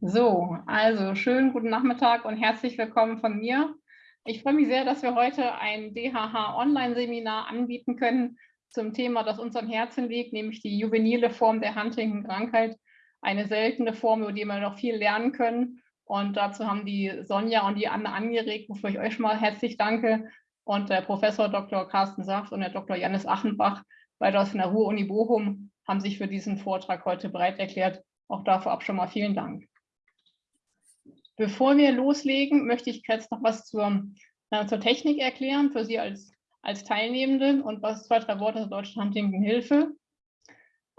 So, also schönen guten Nachmittag und herzlich willkommen von mir. Ich freue mich sehr, dass wir heute ein DHH-Online-Seminar anbieten können zum Thema, das uns am Herzen liegt, nämlich die juvenile Form der Huntington-Krankheit, eine seltene Form, über die wir noch viel lernen können. Und dazu haben die Sonja und die Anne angeregt, wofür ich euch schon mal herzlich danke. Und der Professor Dr. Carsten Saft und der Dr. Janis Achenbach, beide aus der Ruhr-Uni Bochum, haben sich für diesen Vortrag heute bereit erklärt. Auch dafür ab schon mal vielen Dank. Bevor wir loslegen, möchte ich jetzt noch was zur, äh, zur Technik erklären, für Sie als, als Teilnehmende und was zwei, drei Worte zur Deutschen Huntington Hilfe.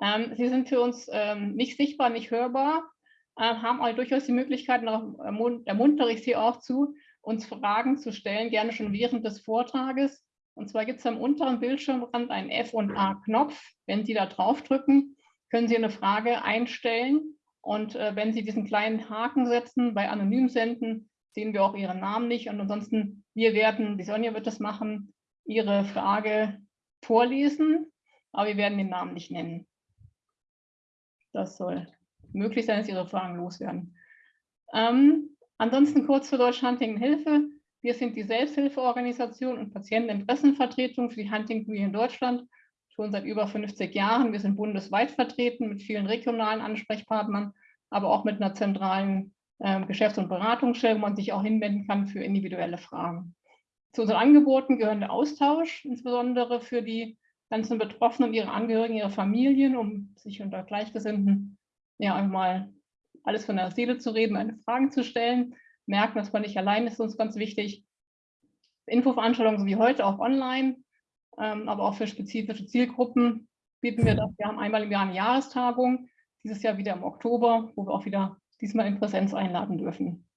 Ähm, Sie sind für uns ähm, nicht sichtbar, nicht hörbar, äh, haben aber durchaus die Möglichkeit, noch ermuntere ich Sie auch zu, uns Fragen zu stellen, gerne schon während des Vortrages. Und zwar gibt es am unteren Bildschirmrand einen F- und A-Knopf. Wenn Sie da drauf drücken, können Sie eine Frage einstellen und äh, wenn Sie diesen kleinen Haken setzen bei Anonym senden, sehen wir auch Ihren Namen nicht. Und ansonsten, wir werden, die Sonja wird das machen, Ihre Frage vorlesen, aber wir werden den Namen nicht nennen. Das soll möglich sein, dass Ihre Fragen loswerden. Ähm, ansonsten kurz zur Deutsch Huntington Hilfe. Wir sind die Selbsthilfeorganisation und Patienteninteressenvertretung für die Huntington in Deutschland schon seit über 50 Jahren. Wir sind bundesweit vertreten mit vielen regionalen Ansprechpartnern, aber auch mit einer zentralen äh, Geschäfts- und Beratungsstelle, wo man sich auch hinwenden kann für individuelle Fragen. Zu unseren Angeboten gehören der Austausch, insbesondere für die ganzen Betroffenen, ihre Angehörigen, ihre Familien, um sich unter Gleichgesinnten ja einmal alles von der Seele zu reden, eine Fragen zu stellen. Merken, dass man nicht allein ist, ist uns ganz wichtig. Infoveranstaltungen wie heute auch online, aber auch für spezifische Zielgruppen bieten wir das. Wir haben einmal im Jahr eine Jahrestagung, dieses Jahr wieder im Oktober, wo wir auch wieder diesmal in Präsenz einladen dürfen.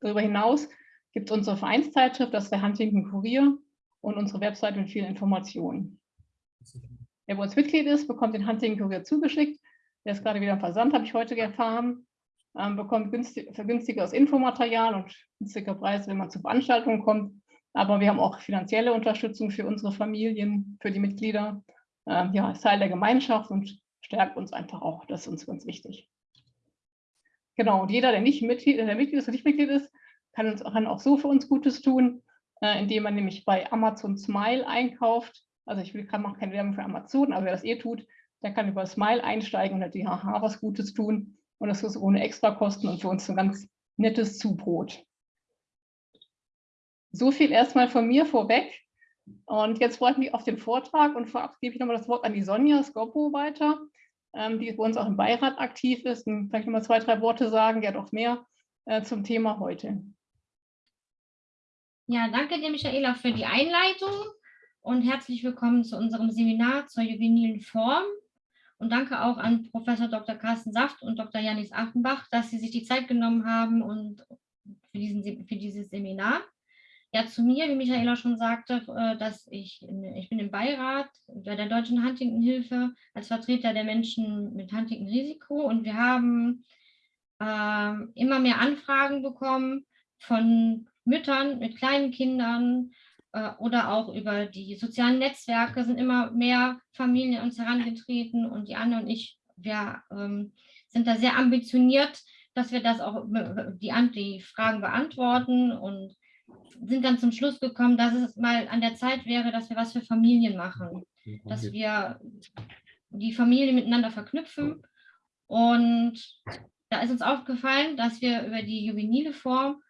Darüber hinaus gibt es unsere Vereinszeitschrift, das der Huntington Kurier und unsere Website mit vielen Informationen. Wer bei uns Mitglied ist, bekommt den Huntington Kurier zugeschickt. Der ist gerade wieder im Versand, habe ich heute erfahren. Ähm, bekommt günstig, vergünstigeres Infomaterial und günstige Preise, wenn man zu Veranstaltungen kommt. Aber wir haben auch finanzielle Unterstützung für unsere Familien, für die Mitglieder. Ähm, ja, ist Teil der Gemeinschaft und stärkt uns einfach auch. Das ist uns ganz wichtig. Genau, und jeder, der nicht Mitglied, der Mitglied ist oder nicht Mitglied ist, kann, uns, kann auch so für uns Gutes tun, äh, indem man nämlich bei Amazon Smile einkauft. Also ich will, kann auch keine Werbung für Amazon, aber wer das eh tut, der kann über Smile einsteigen und hat die HH was Gutes tun. Und das ist ohne Extrakosten und für uns ein ganz nettes Zubrot. So viel erstmal von mir vorweg. Und jetzt freue ich mich auf den Vortrag und vorab gebe ich nochmal das Wort an die Sonja Skopo weiter, ähm, die bei uns auch im Beirat aktiv ist und vielleicht nochmal zwei, drei Worte sagen, ja doch mehr äh, zum Thema heute. Ja, danke dir, Michaela, für die Einleitung und herzlich willkommen zu unserem Seminar zur juvenilen Form. Und danke auch an Professor Dr. Carsten Saft und Dr. Janis Achenbach, dass Sie sich die Zeit genommen haben und für, diesen, für dieses Seminar. Ja, zu mir, wie Michaela schon sagte, äh, dass ich, ich bin im Beirat bei der Deutschen Huntington-Hilfe als Vertreter der Menschen mit Huntington-Risiko und wir haben äh, immer mehr Anfragen bekommen von Müttern mit kleinen Kindern äh, oder auch über die sozialen Netzwerke sind immer mehr Familien uns herangetreten und die Anne und ich, wir ähm, sind da sehr ambitioniert, dass wir das auch die, die Fragen beantworten und sind dann zum Schluss gekommen, dass es mal an der Zeit wäre, dass wir was für Familien machen, dass wir die Familie miteinander verknüpfen. Und da ist uns aufgefallen, dass wir über die juvenile Form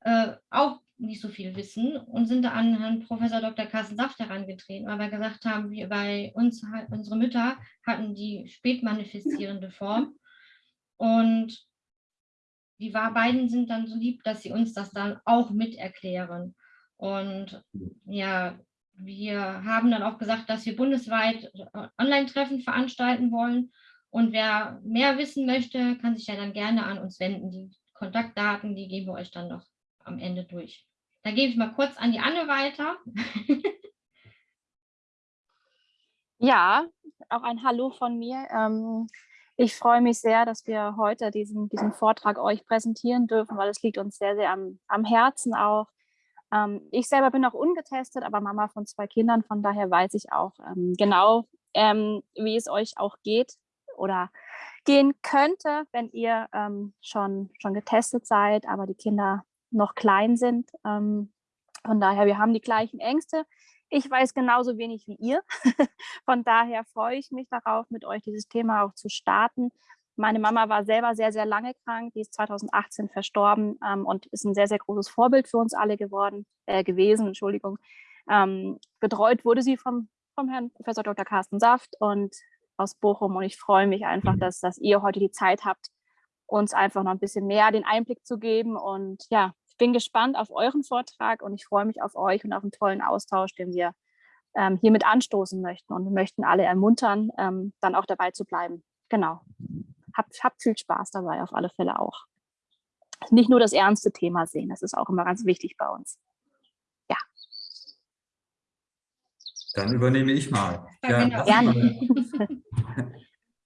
äh, auch nicht so viel wissen und sind da an Herrn Professor Dr. Carsten Saft herangetreten, weil wir gesagt haben, wir bei uns, unsere Mütter hatten die spätmanifestierende Form. Und die beiden sind dann so lieb, dass sie uns das dann auch mit erklären. Und ja, wir haben dann auch gesagt, dass wir bundesweit äh, Online-Treffen veranstalten wollen. Und wer mehr wissen möchte, kann sich ja dann gerne an uns wenden. Die Kontaktdaten, die geben wir euch dann noch am Ende durch. Da gebe ich mal kurz an die Anne weiter. ja, auch ein Hallo von mir. Ähm, ich freue mich sehr, dass wir heute diesen, diesen Vortrag euch präsentieren dürfen, weil es liegt uns sehr, sehr am, am Herzen auch. Ähm, ich selber bin noch ungetestet, aber Mama von zwei Kindern, von daher weiß ich auch ähm, genau, ähm, wie es euch auch geht oder gehen könnte, wenn ihr ähm, schon, schon getestet seid, aber die Kinder noch klein sind. Ähm, von daher, wir haben die gleichen Ängste. Ich weiß genauso wenig wie ihr. Von daher freue ich mich darauf, mit euch dieses Thema auch zu starten. Meine Mama war selber sehr, sehr lange krank. Die ist 2018 verstorben ähm, und ist ein sehr, sehr großes Vorbild für uns alle geworden, äh, gewesen. Entschuldigung. Ähm, betreut wurde sie vom, vom Herrn Professor Dr. Carsten Saft und aus Bochum. Und ich freue mich einfach, mhm. dass, dass ihr heute die Zeit habt, uns einfach noch ein bisschen mehr den Einblick zu geben. Und ja, bin gespannt auf euren Vortrag und ich freue mich auf euch und auf einen tollen Austausch, den wir ähm, hiermit anstoßen möchten. Und wir möchten alle ermuntern, ähm, dann auch dabei zu bleiben. Genau. Habt, habt viel Spaß dabei, auf alle Fälle auch. Nicht nur das ernste Thema sehen, das ist auch immer ganz wichtig bei uns. Ja. Dann übernehme ich mal. Ja, genau. Gerne.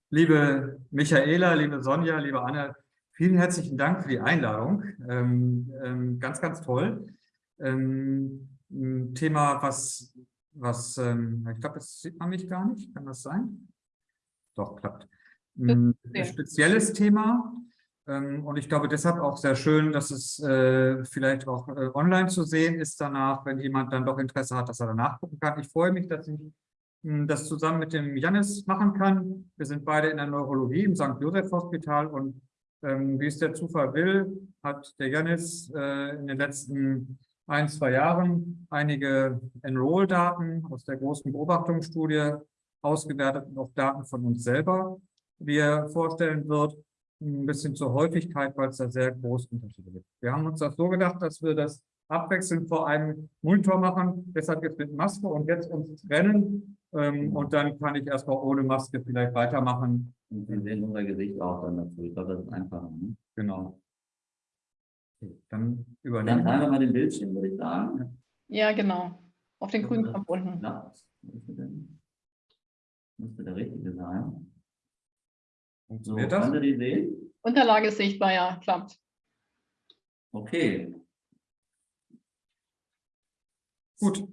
liebe Michaela, liebe Sonja, liebe Anne, vielen herzlichen Dank für die Einladung. Ähm, ähm, ganz, ganz toll. Ähm, ein Thema, was, was ähm, ich glaube, das sieht man mich gar nicht. Kann das sein? Doch, klappt. Ein spezielles Thema. Ähm, und ich glaube deshalb auch sehr schön, dass es äh, vielleicht auch äh, online zu sehen ist danach, wenn jemand dann doch Interesse hat, dass er danach gucken kann. Ich freue mich, dass ich hm, das zusammen mit dem Janis machen kann. Wir sind beide in der Neurologie im St. Joseph Hospital und ähm, wie es der Zufall will, hat der Janis äh, in den letzten ein, zwei Jahren einige Enroll-Daten aus der großen Beobachtungsstudie ausgewertet und auch Daten von uns selber, wie er vorstellen wird ein bisschen zur Häufigkeit, weil es da sehr große Unterschiede gibt. Wir haben uns das so gedacht, dass wir das abwechselnd vor einem Monitor machen, deshalb jetzt mit Maske und jetzt uns trennen ähm, und dann kann ich erstmal ohne Maske vielleicht weitermachen. Und wir sehen unser Gesicht auch dann dazu. Ich glaube, das ist einfacher. Ne? Genau. Okay, dann übernehmen Dann wir mal den Bildschirm, würde ich sagen. Ja, genau. Auf den grünen Knopf unten. Ja, müsste der richtige sein. Funktioniert so, das? Kann die sehen? Unterlage ist sichtbar, ja, klappt. Okay. Gut.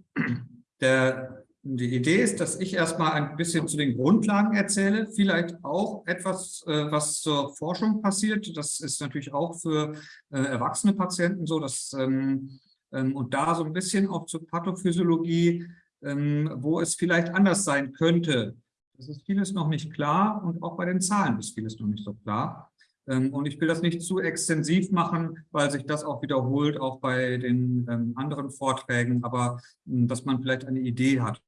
Der, die Idee ist, dass ich erstmal ein bisschen zu den Grundlagen erzähle, vielleicht auch etwas, äh, was zur Forschung passiert. Das ist natürlich auch für äh, erwachsene Patienten so, dass ähm, ähm, und da so ein bisschen auch zur Pathophysiologie, ähm, wo es vielleicht anders sein könnte, es ist vieles noch nicht klar und auch bei den Zahlen ist vieles noch nicht so klar. Und ich will das nicht zu extensiv machen, weil sich das auch wiederholt, auch bei den anderen Vorträgen, aber hm, dass man vielleicht eine Idee hat.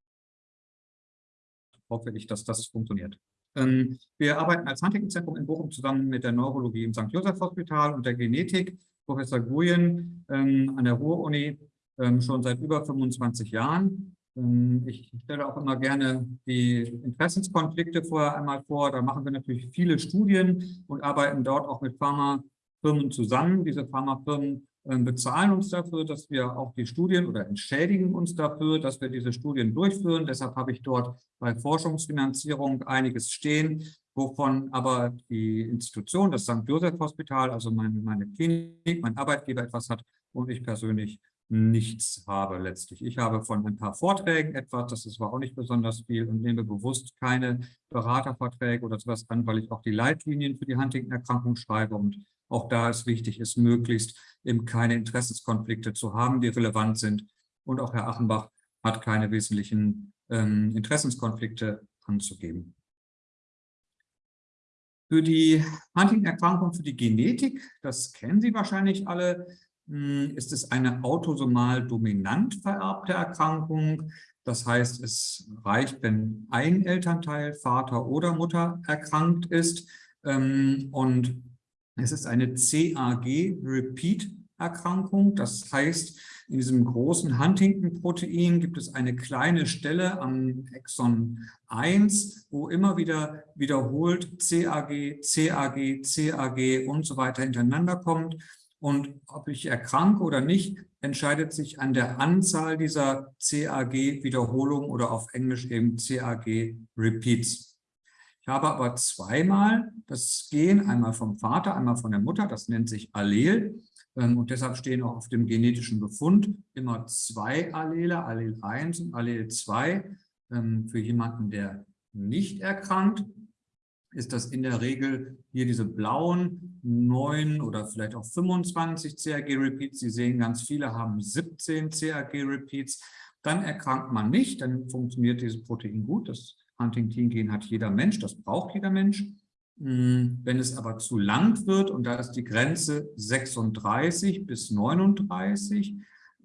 Hoffe ich, dass das funktioniert. Ähm, wir arbeiten als Huntington-Zentrum in Bochum zusammen mit der Neurologie im St. Joseph Hospital und der Genetik. Professor Guyen an der Ruhr-Uni schon seit über 25 Jahren. Ähm, ich stelle auch immer gerne die Interessenskonflikte vorher einmal vor. Da machen wir natürlich viele Studien und arbeiten dort auch mit Pharmafirmen zusammen. Diese Pharmafirmen ähm, bezahlen uns dafür, dass wir auch die Studien oder entschädigen uns dafür, dass wir diese Studien durchführen. Deshalb habe ich dort bei Forschungsfinanzierung einiges stehen, wovon aber die Institution, das St. Joseph Hospital, also meine, meine Klinik, mein Arbeitgeber etwas hat und ich persönlich nichts habe letztlich. Ich habe von ein paar Vorträgen etwas, das aber auch nicht besonders viel und nehme bewusst keine Beraterverträge oder sowas an, weil ich auch die Leitlinien für die Huntington-Erkrankung schreibe und auch da ist wichtig, ist möglichst eben keine Interessenskonflikte zu haben, die relevant sind. Und auch Herr Achenbach hat keine wesentlichen ähm, Interessenskonflikte anzugeben. Für die Huntington-Erkrankung, für die Genetik, das kennen Sie wahrscheinlich alle, hm, ist es eine autosomal dominant vererbte Erkrankung. Das heißt, es reicht, wenn ein Elternteil, Vater oder Mutter erkrankt ist. Ähm, und es ist eine CAG-Repeat-Erkrankung. Das heißt, in diesem großen Huntington-Protein gibt es eine kleine Stelle am Exon 1, wo immer wieder wiederholt CAG, CAG, CAG und so weiter hintereinander kommt. Und ob ich erkranke oder nicht, entscheidet sich an der Anzahl dieser CAG-Wiederholungen oder auf Englisch eben CAG-Repeats. Ich habe aber zweimal das Gen, einmal vom Vater, einmal von der Mutter, das nennt sich Allel. Ähm, und deshalb stehen auch auf dem genetischen Befund immer zwei Allele, Allel 1 und Allel 2, ähm, für jemanden, der nicht erkrankt. ist das in der Regel hier diese blauen 9 oder vielleicht auch 25 CRG-Repeats. Sie sehen, ganz viele haben 17 CRG-Repeats. Dann erkrankt man nicht, dann funktioniert dieses Protein gut. Das Huntington-Gen hat jeder Mensch, das braucht jeder Mensch. Hm, wenn es aber zu lang wird, und da ist die Grenze 36 bis 39,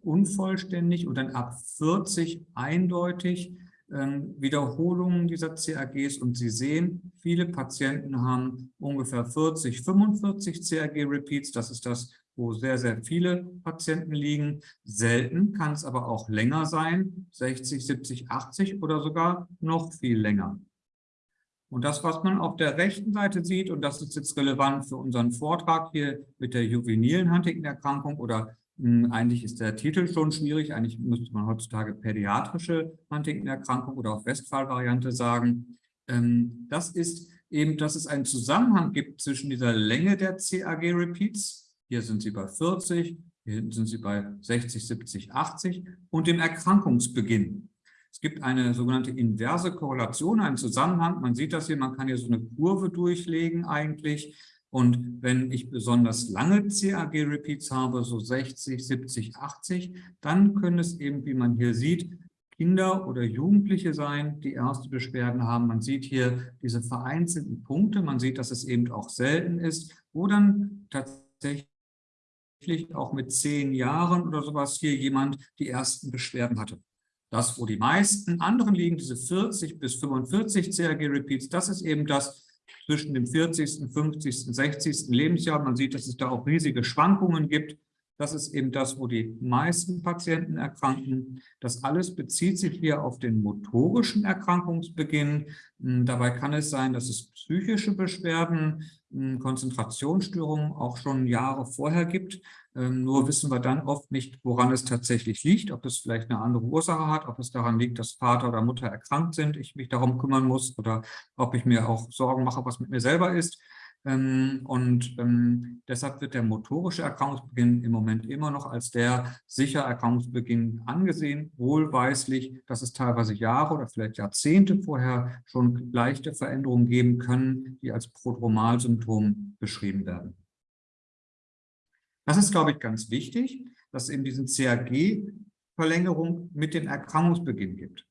unvollständig und dann ab 40 eindeutig, ähm, Wiederholungen dieser CAGs und Sie sehen, viele Patienten haben ungefähr 40, 45 CAG-Repeats. Das ist das, wo sehr, sehr viele Patienten liegen. Selten kann es aber auch länger sein, 60, 70, 80 oder sogar noch viel länger. Und das, was man auf der rechten Seite sieht, und das ist jetzt relevant für unseren Vortrag hier mit der juvenilen Huntington-Erkrankung oder hm, eigentlich ist der Titel schon schwierig. Eigentlich müsste man heutzutage pädiatrische Huntington-Erkrankung oder auch Westphal-Variante sagen. Ähm, das ist eben, dass es einen Zusammenhang gibt zwischen dieser Länge der CAG-Repeats, hier sind sie bei 40, hier hinten sind sie bei 60, 70, 80 und dem Erkrankungsbeginn. Es gibt eine sogenannte inverse Korrelation, einen Zusammenhang. Man sieht das hier, man kann hier so eine Kurve durchlegen eigentlich. Und wenn ich besonders lange CAG-Repeats habe, so 60, 70, 80, dann können es eben, wie man hier sieht, Kinder oder Jugendliche sein, die erste Beschwerden haben. Man sieht hier diese vereinzelten Punkte. Man sieht, dass es eben auch selten ist, wo dann tatsächlich auch mit zehn Jahren oder sowas hier jemand die ersten Beschwerden hatte. Das, wo die meisten anderen liegen, diese 40 bis 45 CAG-Repeats, das ist eben das, zwischen dem 40., 50., 60. Lebensjahr. Man sieht, dass es da auch riesige Schwankungen gibt. Das ist eben das, wo die meisten Patienten erkranken. Das alles bezieht sich hier auf den motorischen Erkrankungsbeginn. Hm, dabei kann es sein, dass es psychische Beschwerden, hm, Konzentrationsstörungen auch schon Jahre vorher gibt. Ähm, nur wissen wir dann oft nicht, woran es tatsächlich liegt, ob es vielleicht eine andere Ursache hat, ob es daran liegt, dass Vater oder Mutter erkrankt sind, ich mich darum kümmern muss oder ob ich mir auch Sorgen mache, was mit mir selber ist. Ähm, und ähm, deshalb wird der motorische Erkrankungsbeginn im Moment immer noch als der sicher Erkrankungsbeginn angesehen, wohlweislich, dass es teilweise Jahre oder vielleicht Jahrzehnte vorher schon leichte Veränderungen geben können, die als Prodromalsymptom beschrieben werden. Das ist, glaube ich, ganz wichtig, dass es eben diesen CAG-Verlängerung mit dem Erkrankungsbeginn gibt.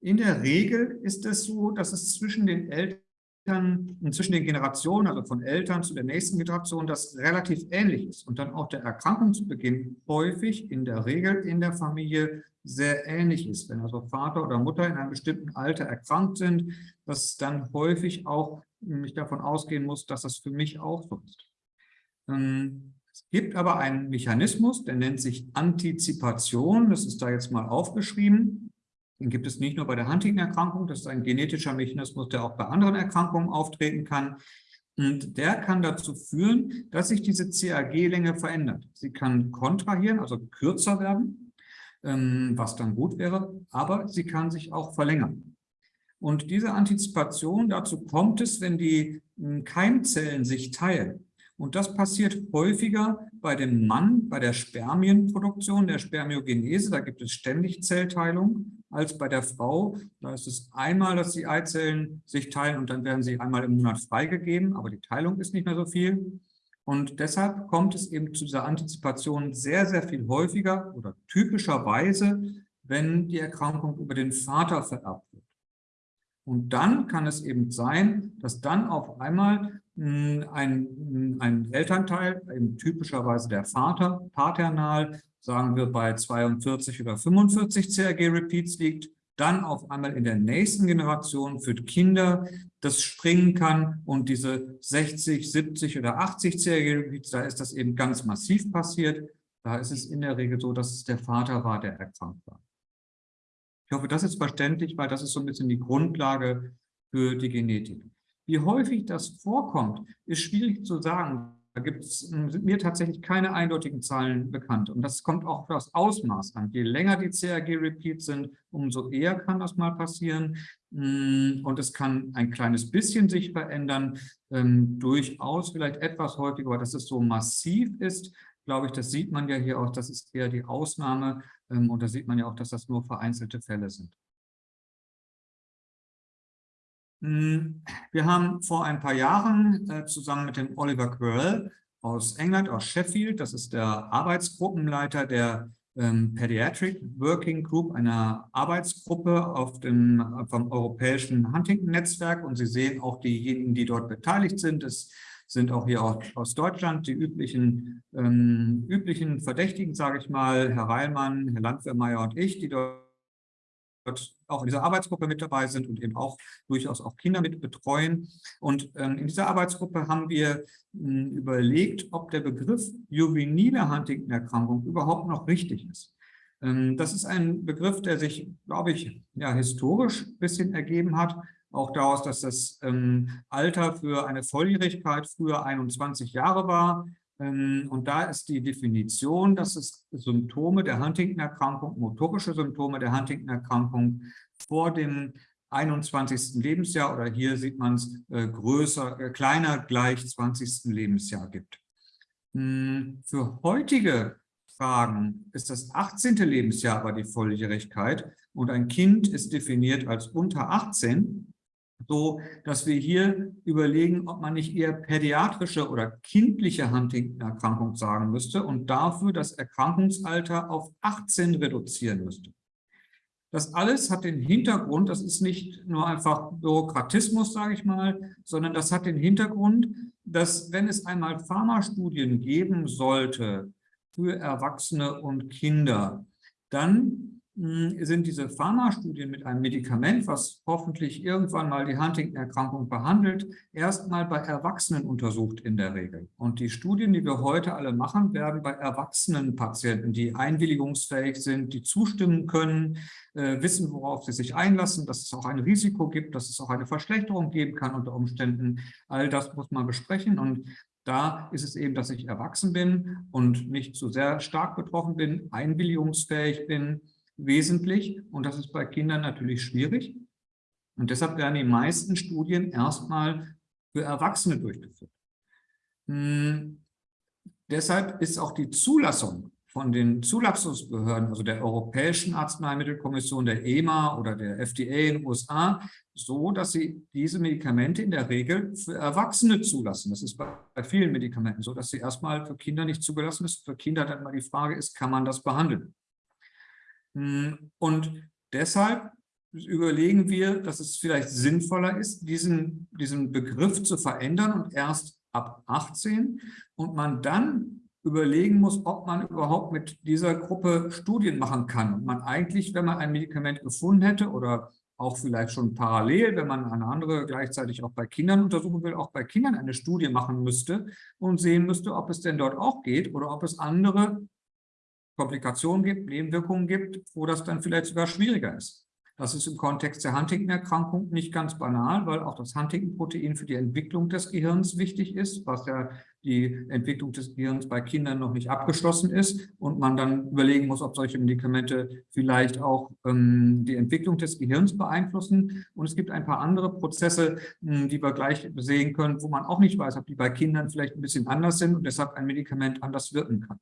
In der Regel ist es so, dass es zwischen den Eltern und zwischen den Generationen, also von Eltern zu der nächsten Generation, das relativ ähnlich ist und dann auch der Erkrankungsbeginn häufig in der Regel in der Familie sehr ähnlich ist. Wenn also Vater oder Mutter in einem bestimmten Alter erkrankt sind, dass dann häufig auch mich davon ausgehen muss, dass das für mich auch so ist. Ähm, es gibt aber einen Mechanismus, der nennt sich Antizipation. Das ist da jetzt mal aufgeschrieben. Den gibt es nicht nur bei der Huntington-Erkrankung. Das ist ein genetischer Mechanismus, der auch bei anderen Erkrankungen auftreten kann. Und der kann dazu führen, dass sich diese CAG-Länge verändert. Sie kann kontrahieren, also kürzer werden, ähm, was dann gut wäre, aber sie kann sich auch verlängern. Und diese Antizipation, dazu kommt es, wenn die hm, Keimzellen sich teilen. Und das passiert häufiger bei dem Mann, bei der Spermienproduktion, der Spermiogenese, da gibt es ständig Zellteilung, als bei der Frau. Da ist es einmal, dass die Eizellen sich teilen und dann werden sie einmal im Monat freigegeben, aber die Teilung ist nicht mehr so viel. Und deshalb kommt es eben zu dieser Antizipation sehr, sehr viel häufiger oder typischerweise, wenn die Erkrankung über den Vater vererbt wird. Und dann kann es eben sein, dass dann auf einmal ein, ein Elternteil, eben typischerweise der Vater, paternal, sagen wir bei 42 oder 45 CRG-Repeats liegt, dann auf einmal in der nächsten Generation für Kinder das springen kann und diese 60, 70 oder 80 CRG-Repeats, da ist das eben ganz massiv passiert. Da ist es in der Regel so, dass es der Vater war, der erkrankt war. Ich hoffe, das ist verständlich, weil das ist so ein bisschen die Grundlage für die Genetik. Wie häufig das vorkommt, ist schwierig zu sagen. Da gibt's, hm, sind mir tatsächlich keine eindeutigen Zahlen bekannt. Und das kommt auch auf das Ausmaß an. Je länger die CRG-Repeats sind, umso eher kann das mal passieren. Hm, und es kann ein kleines bisschen sich verändern, ähm, durchaus vielleicht etwas häufiger, aber dass es so massiv ist, glaube ich, das sieht man ja hier auch, das ist eher die Ausnahme. Ähm, und da sieht man ja auch, dass das nur vereinzelte Fälle sind. Hm, wir haben vor ein paar Jahren äh, zusammen mit dem Oliver Quirrell aus England, aus Sheffield, das ist der Arbeitsgruppenleiter der ähm, Pediatric Working Group, einer Arbeitsgruppe auf dem, vom europäischen Huntington-Netzwerk. Und Sie sehen auch diejenigen, die dort beteiligt sind. Es sind auch hier aus Deutschland die üblichen, ähm, üblichen Verdächtigen, sage ich mal, Herr Reilmann, Herr Landwehrmeier und ich, die dort auch in dieser Arbeitsgruppe mit dabei sind und eben auch durchaus auch Kinder mit betreuen. Und ähm, in dieser Arbeitsgruppe haben wir mh, hm, überlegt, ob der Begriff juvenile Huntington-Erkrankung überhaupt noch richtig ist. Ähm, das ist ein Begriff, der sich, glaube ich, ja, historisch ein bisschen ergeben hat, auch daraus, dass das ähm, Alter für eine Volljährigkeit früher 21 Jahre war. Ähm, und da ist die Definition, dass es Symptome der Huntington-Erkrankung, motorische Symptome der Huntington-Erkrankung vor dem 21. Lebensjahr oder hier sieht man es äh, größer, äh, kleiner gleich 20. Lebensjahr gibt. Hm, für heutige Fragen ist das 18. Lebensjahr aber die Volljährigkeit und ein Kind ist definiert als unter 18 so dass wir hier überlegen, ob man nicht eher pädiatrische oder kindliche Huntington-Erkrankung sagen müsste und dafür das Erkrankungsalter auf 18 reduzieren müsste. Das alles hat den Hintergrund, das ist nicht nur einfach Bürokratismus, sage ich mal, sondern das hat den Hintergrund, dass wenn es einmal Pharmastudien geben sollte für Erwachsene und Kinder, dann sind diese Pharmastudien mit einem Medikament, was hoffentlich irgendwann mal die Huntington-Erkrankung behandelt, erstmal bei Erwachsenen untersucht in der Regel. Und die Studien, die wir heute alle machen, werden bei erwachsenen Patienten, die einwilligungsfähig sind, die zustimmen können, äh, wissen, worauf sie sich einlassen, dass es auch ein Risiko gibt, dass es auch eine Verschlechterung geben kann unter Umständen. All das muss man besprechen und da ist es eben, dass ich erwachsen bin und nicht so sehr stark betroffen bin, einwilligungsfähig bin, wesentlich und das ist bei Kindern natürlich schwierig. Und deshalb werden die meisten Studien erstmal für Erwachsene durchgeführt. Hm, deshalb ist auch die Zulassung von den Zulassungsbehörden, also der Europäischen Arzneimittelkommission, der EMA oder der FDA in den USA, so, dass sie diese Medikamente in der Regel für Erwachsene zulassen. Das ist bei, bei vielen Medikamenten so, dass sie erstmal für Kinder nicht zugelassen ist. Für Kinder dann mal die Frage ist, kann man das behandeln? Hm, und deshalb überlegen wir, dass es vielleicht sinnvoller ist, diesen, diesen Begriff zu verändern und erst ab 18 und man dann überlegen muss, ob man überhaupt mit dieser Gruppe Studien machen kann. Und man eigentlich, wenn man ein Medikament gefunden hätte oder auch vielleicht schon parallel, wenn man eine andere gleichzeitig auch bei Kindern untersuchen will, auch bei Kindern eine Studie machen müsste und sehen müsste, ob es denn dort auch geht oder ob es andere Komplikationen gibt, Nebenwirkungen gibt, wo das dann vielleicht sogar schwieriger ist. Das ist im Kontext der Huntington-Erkrankung nicht ganz banal, weil auch das Huntington-Protein für die Entwicklung des Gehirns wichtig ist, was ja die Entwicklung des Gehirns bei Kindern noch nicht abgeschlossen ist und man dann überlegen muss, ob solche Medikamente vielleicht auch ähm, die Entwicklung des Gehirns beeinflussen. Und es gibt ein paar andere Prozesse, mh, die wir gleich sehen können, wo man auch nicht weiß, ob die bei Kindern vielleicht ein bisschen anders sind und deshalb ein Medikament anders wirken kann.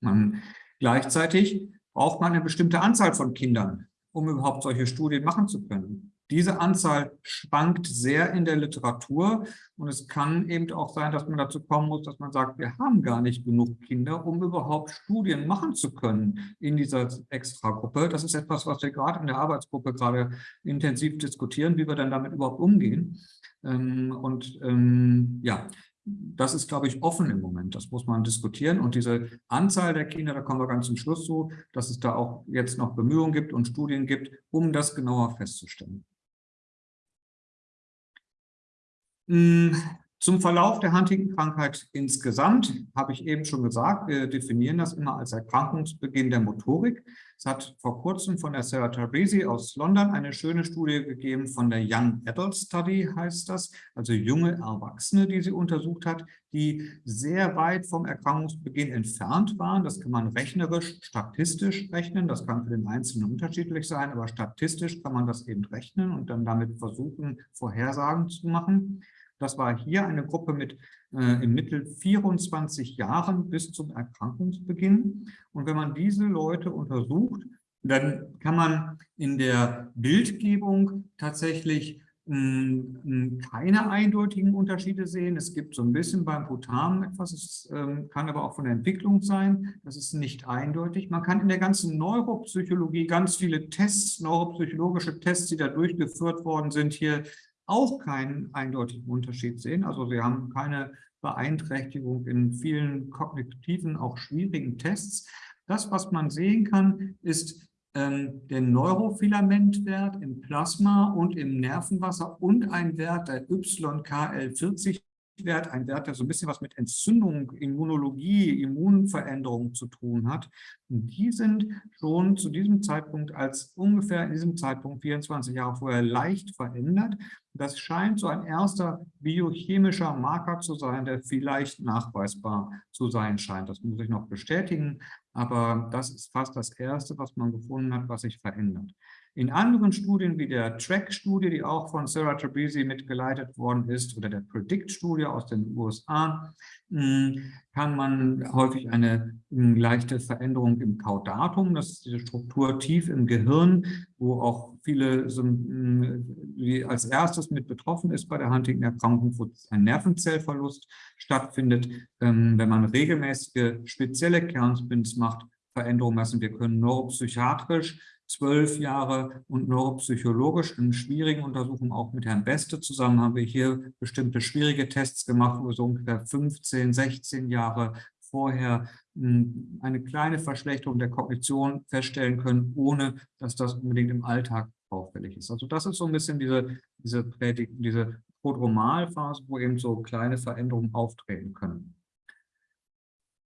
Man, gleichzeitig braucht man eine bestimmte Anzahl von Kindern, um überhaupt solche Studien machen zu können. Diese Anzahl schwankt sehr in der Literatur und es kann eben auch sein, dass man dazu kommen muss, dass man sagt, wir haben gar nicht genug Kinder, um überhaupt Studien machen zu können in dieser Extragruppe. Das ist etwas, was wir gerade in der Arbeitsgruppe gerade intensiv diskutieren, wie wir dann damit überhaupt umgehen. Ähm, und ähm, ja, das ist, glaube ich, offen im Moment. Das muss man diskutieren. Und diese Anzahl der Kinder, da kommen wir ganz zum Schluss zu, dass es da auch jetzt noch Bemühungen gibt und Studien gibt, um das genauer festzustellen. Hm, zum Verlauf der Huntington-Krankheit insgesamt habe ich eben schon gesagt, wir definieren das immer als Erkrankungsbeginn der Motorik. Es hat vor kurzem von der Sarah Tabrizi aus London eine schöne Studie gegeben von der Young Adult Study, heißt das, also junge Erwachsene, die sie untersucht hat, die sehr weit vom Erkrankungsbeginn entfernt waren. Das kann man rechnerisch, statistisch rechnen. Das kann für den Einzelnen unterschiedlich sein, aber statistisch kann man das eben rechnen und dann damit versuchen, Vorhersagen zu machen. Das war hier eine Gruppe mit äh, im Mittel 24 Jahren bis zum Erkrankungsbeginn. Und wenn man diese Leute untersucht, dann kann man in der Bildgebung tatsächlich keine eindeutigen Unterschiede sehen. Es gibt so ein bisschen beim Putam etwas, es ähm, kann aber auch von der Entwicklung sein. Das ist nicht eindeutig. Man kann in der ganzen Neuropsychologie ganz viele Tests, neuropsychologische Tests, die da durchgeführt worden sind, hier auch keinen eindeutigen Unterschied sehen. Also wir haben keine Beeinträchtigung in vielen kognitiven, auch schwierigen Tests. Das, was man sehen kann, ist ähm, der Neurofilamentwert im Plasma und im Nervenwasser und ein Wert der YKL40 Wert, ein Wert, der so ein bisschen was mit Entzündung, Immunologie, Immunveränderung zu tun hat. Und die sind schon zu diesem Zeitpunkt als ungefähr in diesem Zeitpunkt 24 Jahre vorher leicht verändert. Das scheint so ein erster biochemischer Marker zu sein, der vielleicht nachweisbar zu sein scheint. Das muss ich noch bestätigen, aber das ist fast das Erste, was man gefunden hat, was sich verändert. In anderen Studien wie der TRACK-Studie, die auch von Sarah Trabisi mitgeleitet worden ist, oder der PREDICT-Studie aus den USA, hm, kann man häufig eine hm, leichte Veränderung im Caudatum, das ist diese Struktur tief im Gehirn, wo auch viele hm, als erstes mit betroffen ist bei der Huntington-Erkrankung, wo ein Nervenzellverlust stattfindet. Ähm, wenn man regelmäßige spezielle Kernspins macht, Veränderungen messen. Wir können neuropsychiatrisch zwölf Jahre und neuropsychologisch in schwierigen Untersuchungen auch mit Herrn Beste zusammen haben wir hier bestimmte schwierige Tests gemacht, wo wir so ungefähr 15, 16 Jahre vorher hm, eine kleine Verschlechterung der Kognition feststellen können, ohne dass das unbedingt im Alltag auffällig ist. Also das ist so ein bisschen diese, diese, diese Prodromalphase, wo eben so kleine Veränderungen auftreten können.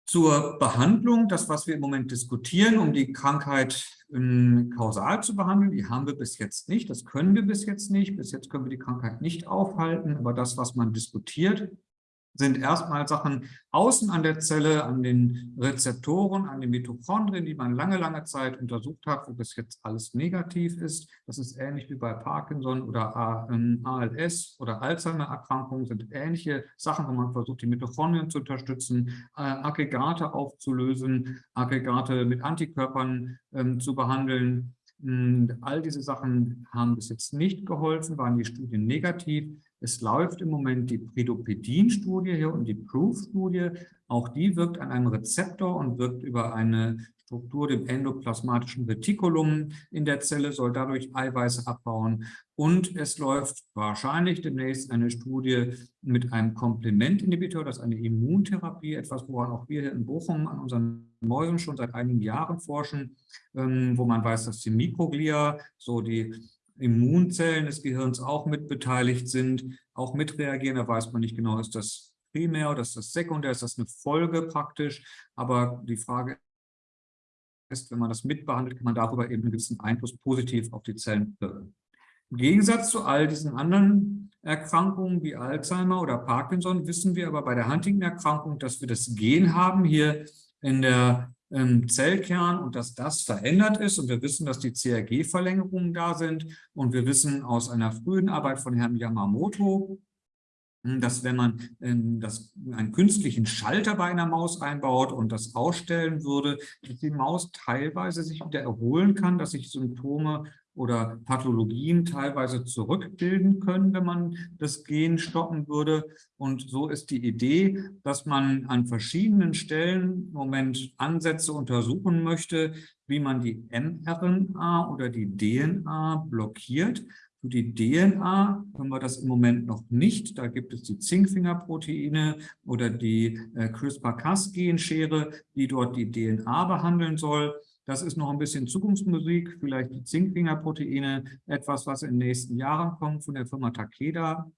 Zur Behandlung, das, was wir im Moment diskutieren, um die Krankheit ähm, kausal zu behandeln, die haben wir bis jetzt nicht, das können wir bis jetzt nicht, bis jetzt können wir die Krankheit nicht aufhalten, aber das, was man diskutiert, sind erstmal Sachen außen an der Zelle, an den Rezeptoren, an den Mitochondrien, die man lange, lange Zeit untersucht hat, wo bis jetzt alles negativ ist. Das ist ähnlich wie bei Parkinson oder ALS oder Alzheimer-Erkrankungen, sind ähnliche Sachen, wo man versucht, die Mitochondrien zu unterstützen, äh, Aggregate aufzulösen, Aggregate mit Antikörpern ähm, zu behandeln. Und all diese Sachen haben bis jetzt nicht geholfen, waren die Studien negativ. Es läuft im Moment die Predopedin-Studie hier und die Proof-Studie. Auch die wirkt an einem Rezeptor und wirkt über eine Struktur, dem endoplasmatischen Retikulum in der Zelle, soll dadurch Eiweiße abbauen. Und es läuft wahrscheinlich demnächst eine Studie mit einem Komplementinhibitor, das ist eine Immuntherapie, etwas, woran auch wir hier in Bochum an unseren Mäusen schon seit einigen Jahren forschen, ähm, wo man weiß, dass die Mikroglia, so die Immunzellen des Gehirns auch mitbeteiligt sind, auch mitreagieren. Da weiß man nicht genau, ist das primär oder ist das sekundär, ist das eine Folge praktisch. Aber die Frage ist, wenn man das mitbehandelt, kann man darüber eben einen gewissen Einfluss positiv auf die Zellen wirken. Im Gegensatz zu all diesen anderen Erkrankungen wie Alzheimer oder Parkinson wissen wir aber bei der Huntington-Erkrankung, dass wir das Gen haben hier in der ähm, Zellkern und dass das verändert ist. Und wir wissen, dass die CRG-Verlängerungen da sind. Und wir wissen aus einer frühen Arbeit von Herrn Yamamoto, dass wenn man ähm, das, einen künstlichen Schalter bei einer Maus einbaut und das ausstellen würde, dass die Maus teilweise sich wieder erholen kann, dass sich Symptome oder Pathologien teilweise zurückbilden können, wenn man das Gen stoppen würde. Und so ist die Idee, dass man an verschiedenen Stellen im Moment Ansätze untersuchen möchte, wie man die mRNA oder die DNA blockiert. Für die DNA können wir das im Moment noch nicht. Da gibt es die Zinkfingerproteine oder die äh, CRISPR-Cas-Genschere, die dort die DNA behandeln soll. Das ist noch ein bisschen Zukunftsmusik, vielleicht die Zinkfingerproteine, etwas, was in den nächsten Jahren kommt von der Firma Takeda.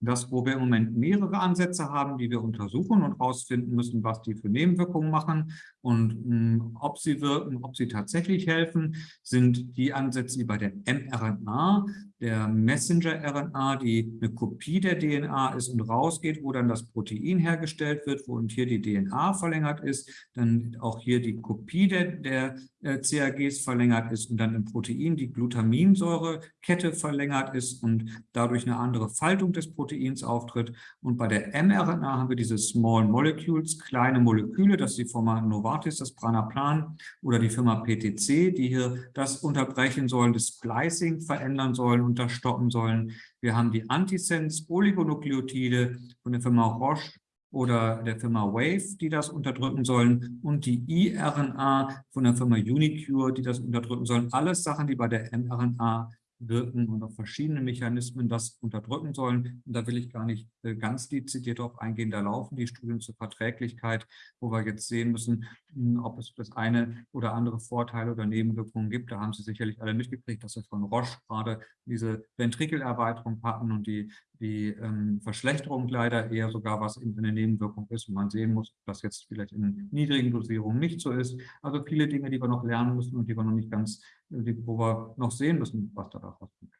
Das, wo wir im Moment mehrere Ansätze haben, die wir untersuchen und herausfinden müssen, was die für Nebenwirkungen machen und mh, hm, ob sie wirken, ob sie tatsächlich helfen, sind die Ansätze, die bei der mRNA der Messenger-RNA, die eine Kopie der DNA ist und rausgeht, wo dann das Protein hergestellt wird, wo und hier die DNA verlängert ist, dann auch hier die Kopie der, der äh, CAGs verlängert ist und dann im Protein die Glutaminsäurekette verlängert ist und dadurch eine andere Faltung des Proteins auftritt. Und bei der mRNA haben wir diese Small Molecules, kleine Moleküle, das ist die Firma Novartis, das Pranaplan oder die Firma PTC, die hier das unterbrechen sollen, das Splicing verändern sollen unterstoppen sollen. Wir haben die Antisense-Oligonukleotide von der Firma Roche oder der Firma Wave, die das unterdrücken sollen und die iRNA von der Firma Unicure, die das unterdrücken sollen. Alles Sachen, die bei der mRNA wirken und auf verschiedene Mechanismen das unterdrücken sollen. Und da will ich gar nicht äh, ganz dezidiert darauf eingehen. Da laufen die Studien zur Verträglichkeit, wo wir jetzt sehen müssen, hm, ob es das eine oder andere Vorteile oder Nebenwirkungen gibt. Da haben Sie sicherlich alle mitgekriegt, dass wir von Roche gerade diese Ventrikelerweiterung hatten und die, die ähm, Verschlechterung leider eher sogar was in eine Nebenwirkung ist und man sehen muss, ob das jetzt vielleicht in niedrigen Dosierungen nicht so ist. Also viele Dinge, die wir noch lernen müssen und die wir noch nicht ganz wo wir noch sehen müssen, was da rauskommt.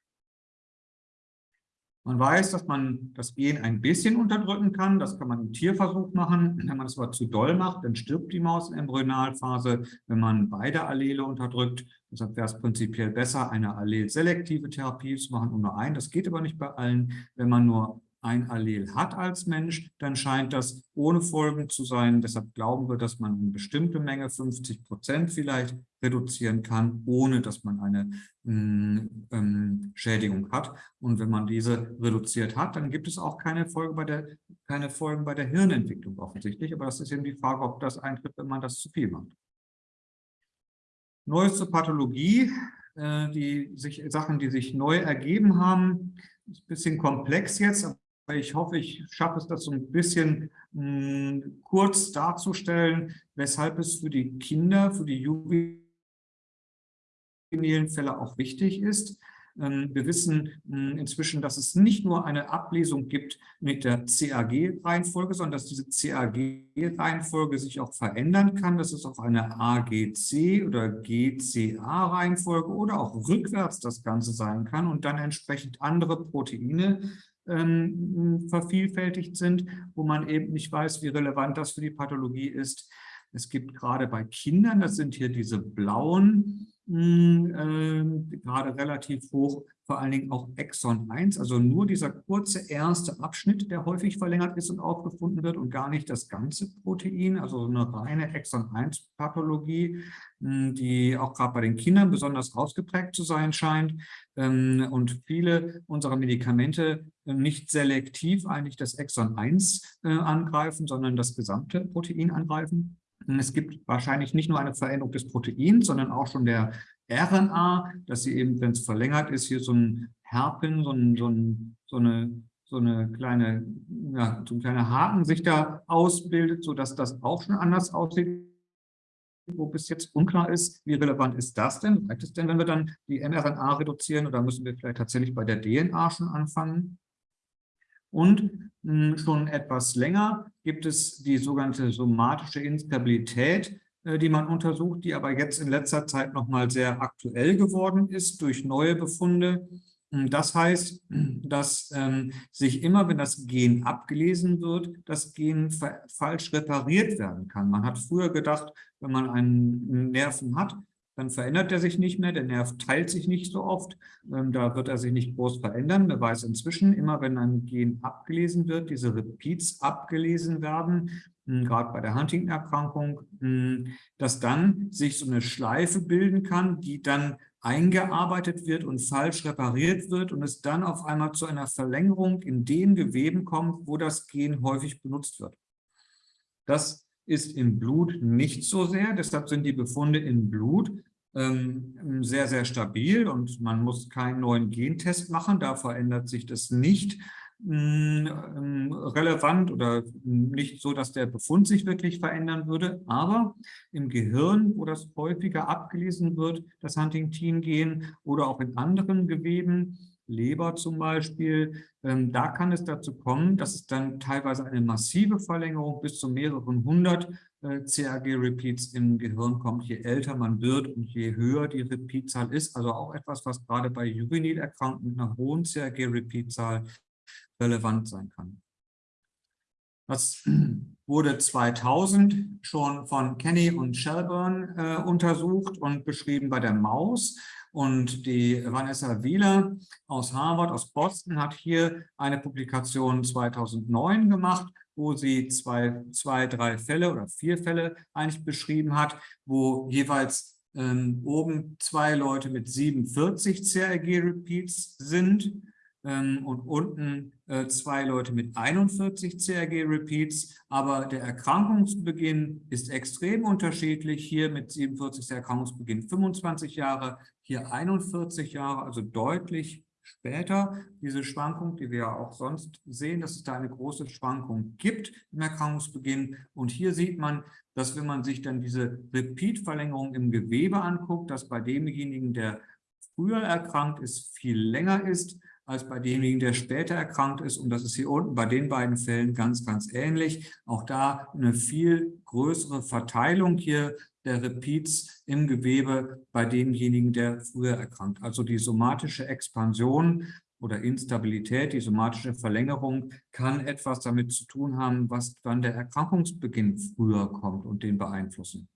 Man weiß, dass man das Gen ein bisschen unterdrücken kann. Das kann man im Tierversuch machen. Wenn man es aber zu doll macht, dann stirbt die Maus in Embryonalphase, wenn man beide Allele unterdrückt. Deshalb wäre es prinzipiell besser, eine allelselektive Therapie zu machen und nur ein. Das geht aber nicht bei allen. Wenn man nur ein Allel hat als Mensch, dann scheint das ohne Folgen zu sein. Deshalb glauben wir, dass man eine bestimmte Menge, 50 Prozent vielleicht, reduzieren kann, ohne dass man eine mm, ähm, Schädigung hat. Und wenn man diese reduziert hat, dann gibt es auch keine, Folge bei der, keine Folgen bei der Hirnentwicklung offensichtlich. Aber das ist eben die Frage, ob das eintritt, wenn man das zu viel macht. Neues zur Pathologie. Äh, die sich, Sachen, die sich neu ergeben haben, ist ein bisschen komplex jetzt, ich hoffe, ich schaffe es, das so ein bisschen mh, hm, kurz darzustellen, weshalb es für die Kinder, für die juvenilen Fälle auch wichtig ist. Ähm, wir wissen hm, inzwischen, dass es nicht nur eine Ablesung gibt mit der CAG-Reihenfolge, sondern dass diese CAG-Reihenfolge sich auch verändern kann, dass es auch eine AGC oder GCA-Reihenfolge oder auch rückwärts das Ganze sein kann und dann entsprechend andere Proteine ähm, vervielfältigt sind, wo man eben nicht weiß, wie relevant das für die Pathologie ist. Es gibt gerade bei Kindern, das sind hier diese blauen, äh, gerade relativ hoch, vor allen Dingen auch Exon 1, also nur dieser kurze erste Abschnitt, der häufig verlängert ist und aufgefunden wird und gar nicht das ganze Protein, also eine reine Exon 1 Pathologie, die auch gerade bei den Kindern besonders ausgeprägt zu sein scheint ähm, und viele unserer Medikamente nicht selektiv eigentlich das Exon 1 äh, angreifen, sondern das gesamte Protein angreifen. Es gibt wahrscheinlich nicht nur eine Veränderung des Proteins, sondern auch schon der RNA, dass sie eben, wenn es verlängert ist, hier so ein Herpen, so, ein, so, ein, so, eine, so eine kleine, ja, so ein kleiner Haken sich da ausbildet, sodass das auch schon anders aussieht, wo bis jetzt unklar ist, wie relevant ist das denn? Reicht es denn, wenn wir dann die mRNA reduzieren oder müssen wir vielleicht tatsächlich bei der DNA schon anfangen? Und hm, schon etwas länger gibt es die sogenannte somatische Instabilität, äh, die man untersucht, die aber jetzt in letzter Zeit nochmal sehr aktuell geworden ist durch neue Befunde. Das heißt, dass ähm, sich immer, wenn das Gen abgelesen wird, das Gen falsch repariert werden kann. Man hat früher gedacht, wenn man einen Nerven hat, dann verändert er sich nicht mehr, der Nerv teilt sich nicht so oft, ähm, da wird er sich nicht groß verändern. Man weiß inzwischen, immer wenn ein Gen abgelesen wird, diese Repeats abgelesen werden, hm, gerade bei der Huntington-Erkrankung, hm, dass dann sich so eine Schleife bilden kann, die dann eingearbeitet wird und falsch repariert wird und es dann auf einmal zu einer Verlängerung in den Geweben kommt, wo das Gen häufig benutzt wird. Das ist im Blut nicht so sehr, deshalb sind die Befunde im Blut ähm, sehr, sehr stabil und man muss keinen neuen Gentest machen, da verändert sich das nicht. Ähm, relevant oder nicht so, dass der Befund sich wirklich verändern würde, aber im Gehirn, wo das häufiger abgelesen wird, das Huntington-Gen oder auch in anderen Geweben, Leber zum Beispiel, ähm, da kann es dazu kommen, dass es dann teilweise eine massive Verlängerung bis zu mehreren hundert äh, CAG-Repeats im Gehirn kommt, je älter man wird und je höher die Repeatzahl ist. Also auch etwas, was gerade bei Juvenil-Erkrankten mit einer hohen CAG-Repeatzahl relevant sein kann. Das wurde 2000 schon von Kenny und Shelburne äh, untersucht und beschrieben bei der Maus. Und die Vanessa Wieler aus Harvard, aus Boston, hat hier eine Publikation 2009 gemacht, wo sie zwei, zwei, drei Fälle oder vier Fälle eigentlich beschrieben hat, wo jeweils ähm, oben zwei Leute mit 47 CRG-Repeats sind ähm, und unten äh, zwei Leute mit 41 CRG-Repeats. Aber der Erkrankungsbeginn ist extrem unterschiedlich. Hier mit 47 der Erkrankungsbeginn 25 Jahre, hier 41 Jahre, also deutlich später. Diese Schwankung, die wir ja auch sonst sehen, dass es da eine große Schwankung gibt im Erkrankungsbeginn. Und hier sieht man, dass wenn man sich dann diese Repeat-Verlängerung im Gewebe anguckt, dass bei demjenigen, der früher erkrankt ist, viel länger ist als bei demjenigen, der später erkrankt ist. Und das ist hier unten bei den beiden Fällen ganz, ganz ähnlich. Auch da eine viel größere Verteilung hier der Repeats im Gewebe bei demjenigen, der früher erkrankt. Also die somatische Expansion oder Instabilität, die somatische Verlängerung kann etwas damit zu tun haben, was dann der Erkrankungsbeginn früher kommt und den beeinflussen.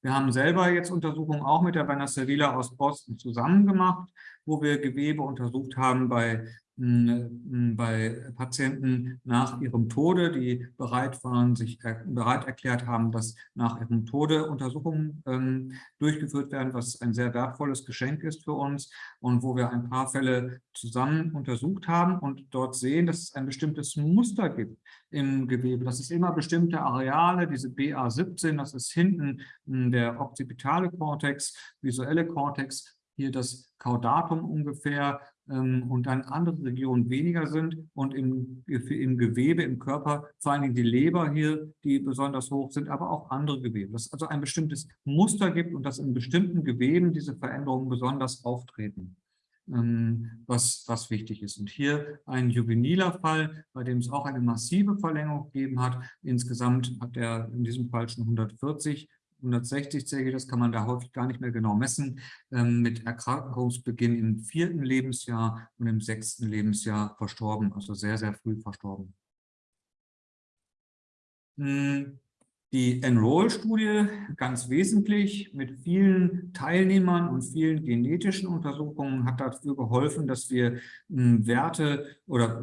Wir haben selber jetzt Untersuchungen auch mit der Werner Sevilla aus Boston zusammen gemacht, wo wir Gewebe untersucht haben bei bei Patienten nach ihrem Tode, die bereit waren, sich bereit erklärt haben, dass nach ihrem Tode Untersuchungen ähm, durchgeführt werden, was ein sehr wertvolles Geschenk ist für uns und wo wir ein paar Fälle zusammen untersucht haben und dort sehen, dass es ein bestimmtes Muster gibt im Gewebe. Das ist immer bestimmte Areale, diese BA17, das ist hinten der occipitale Kortex, visuelle Kortex, hier das Caudatum ungefähr und dann andere Regionen weniger sind und im, im Gewebe, im Körper, vor allen Dingen die Leber hier, die besonders hoch sind, aber auch andere Gewebe. Dass es also ein bestimmtes Muster gibt und dass in bestimmten Geweben diese Veränderungen besonders auftreten ähm, was, was wichtig ist. Und hier ein juveniler Fall, bei dem es auch eine massive Verlängerung gegeben hat. Insgesamt hat er in diesem Fall schon 140 160 CG, das kann man da häufig gar nicht mehr genau messen, ähm, mit Erkrankungsbeginn im vierten Lebensjahr und im sechsten Lebensjahr verstorben, also sehr, sehr früh verstorben. Hm. Die Enroll-Studie ganz wesentlich mit vielen Teilnehmern und vielen genetischen Untersuchungen hat dafür geholfen, dass wir hm, Werte oder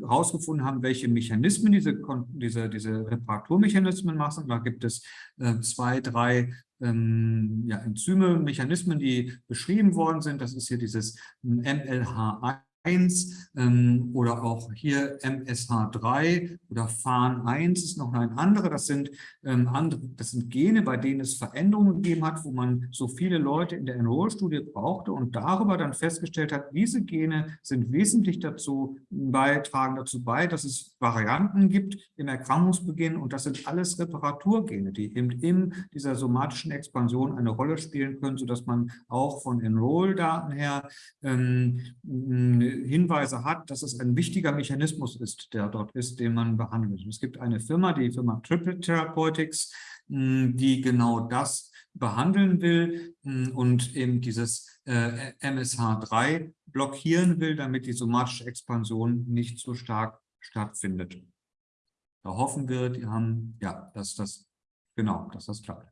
herausgefunden haben, welche Mechanismen diese, diese, diese Reparaturmechanismen machen. Da gibt es äh, zwei, drei ähm, ja, Enzyme, Mechanismen, die beschrieben worden sind. Das ist hier dieses MLH1 1 ähm, oder auch hier MSH3 oder FAN1 ist noch ein anderer. Das sind, ähm, andere, das sind Gene, bei denen es Veränderungen gegeben hat, wo man so viele Leute in der Enroll-Studie brauchte und darüber dann festgestellt hat, diese Gene sind wesentlich dazu beitragen dazu bei, dass es Varianten gibt im Erkrankungsbeginn und das sind alles Reparaturgene, die eben in dieser somatischen Expansion eine Rolle spielen können, sodass man auch von Enroll-Daten her ähm, Hinweise hat, dass es ein wichtiger Mechanismus ist, der dort ist, den man behandelt. Es gibt eine Firma, die Firma Triple Therapeutics, die genau das behandeln will und eben dieses äh, MSH3 blockieren will, damit die somatische Expansion nicht so stark stattfindet. Da hoffen wir, die haben, ja, dass das, genau, dass das klappt.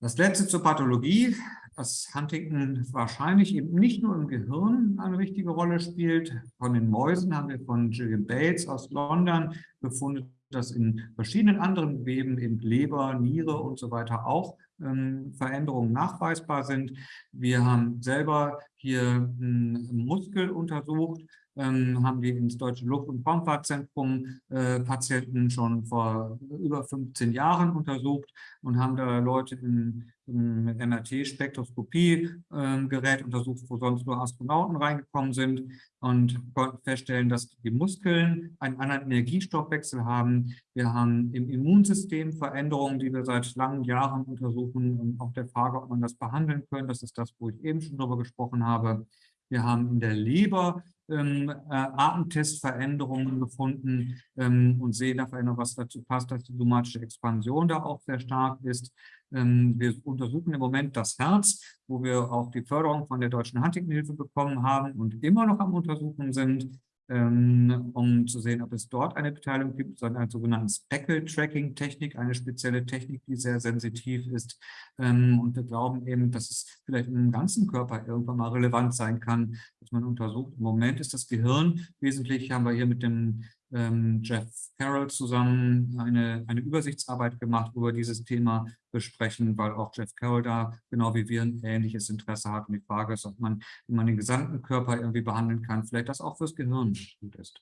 Das letzte zur Pathologie dass Huntington wahrscheinlich eben nicht nur im Gehirn eine wichtige Rolle spielt. Von den Mäusen haben wir von Gillian Bates aus London gefunden, dass in verschiedenen anderen Geweben, eben Leber, Niere und so weiter auch ähm, Veränderungen nachweisbar sind. Wir haben selber hier einen Muskel untersucht, haben wir ins Deutsche Luft- und Raumfahrtzentrum äh, Patienten schon vor über 15 Jahren untersucht und haben da Leute in, im MRT-Spektroskopie-Gerät äh, untersucht, wo sonst nur Astronauten reingekommen sind und konnten feststellen, dass die Muskeln einen anderen Energiestoffwechsel haben. Wir haben im Immunsystem Veränderungen, die wir seit langen Jahren untersuchen und auch der Frage, ob man das behandeln kann. Das ist das, wo ich eben schon drüber gesprochen habe. Wir haben in der Leber ähm, äh, Artentestveränderungen gefunden ähm, und sehen da Veränderungen, was dazu passt, dass die somatische Expansion da auch sehr stark ist. Ähm, wir untersuchen im Moment das Herz, wo wir auch die Förderung von der Deutschen Huntington-Hilfe bekommen haben und immer noch am Untersuchen sind um zu sehen, ob es dort eine Beteiligung gibt, sondern eine sogenannte Speckle-Tracking-Technik, eine spezielle Technik, die sehr sensitiv ist. Ähm, und wir glauben eben, dass es vielleicht im ganzen Körper irgendwann mal relevant sein kann, dass man untersucht. Im Moment ist das Gehirn wesentlich, haben wir hier mit dem ähm, Jeff Carroll zusammen eine, eine Übersichtsarbeit gemacht über dieses Thema besprechen, weil auch Jeff Carroll da genau wie wir ein ähnliches Interesse hat. Und die Frage ist, ob man, wenn man den gesamten Körper irgendwie behandeln kann, vielleicht das auch fürs Gehirn gut ist.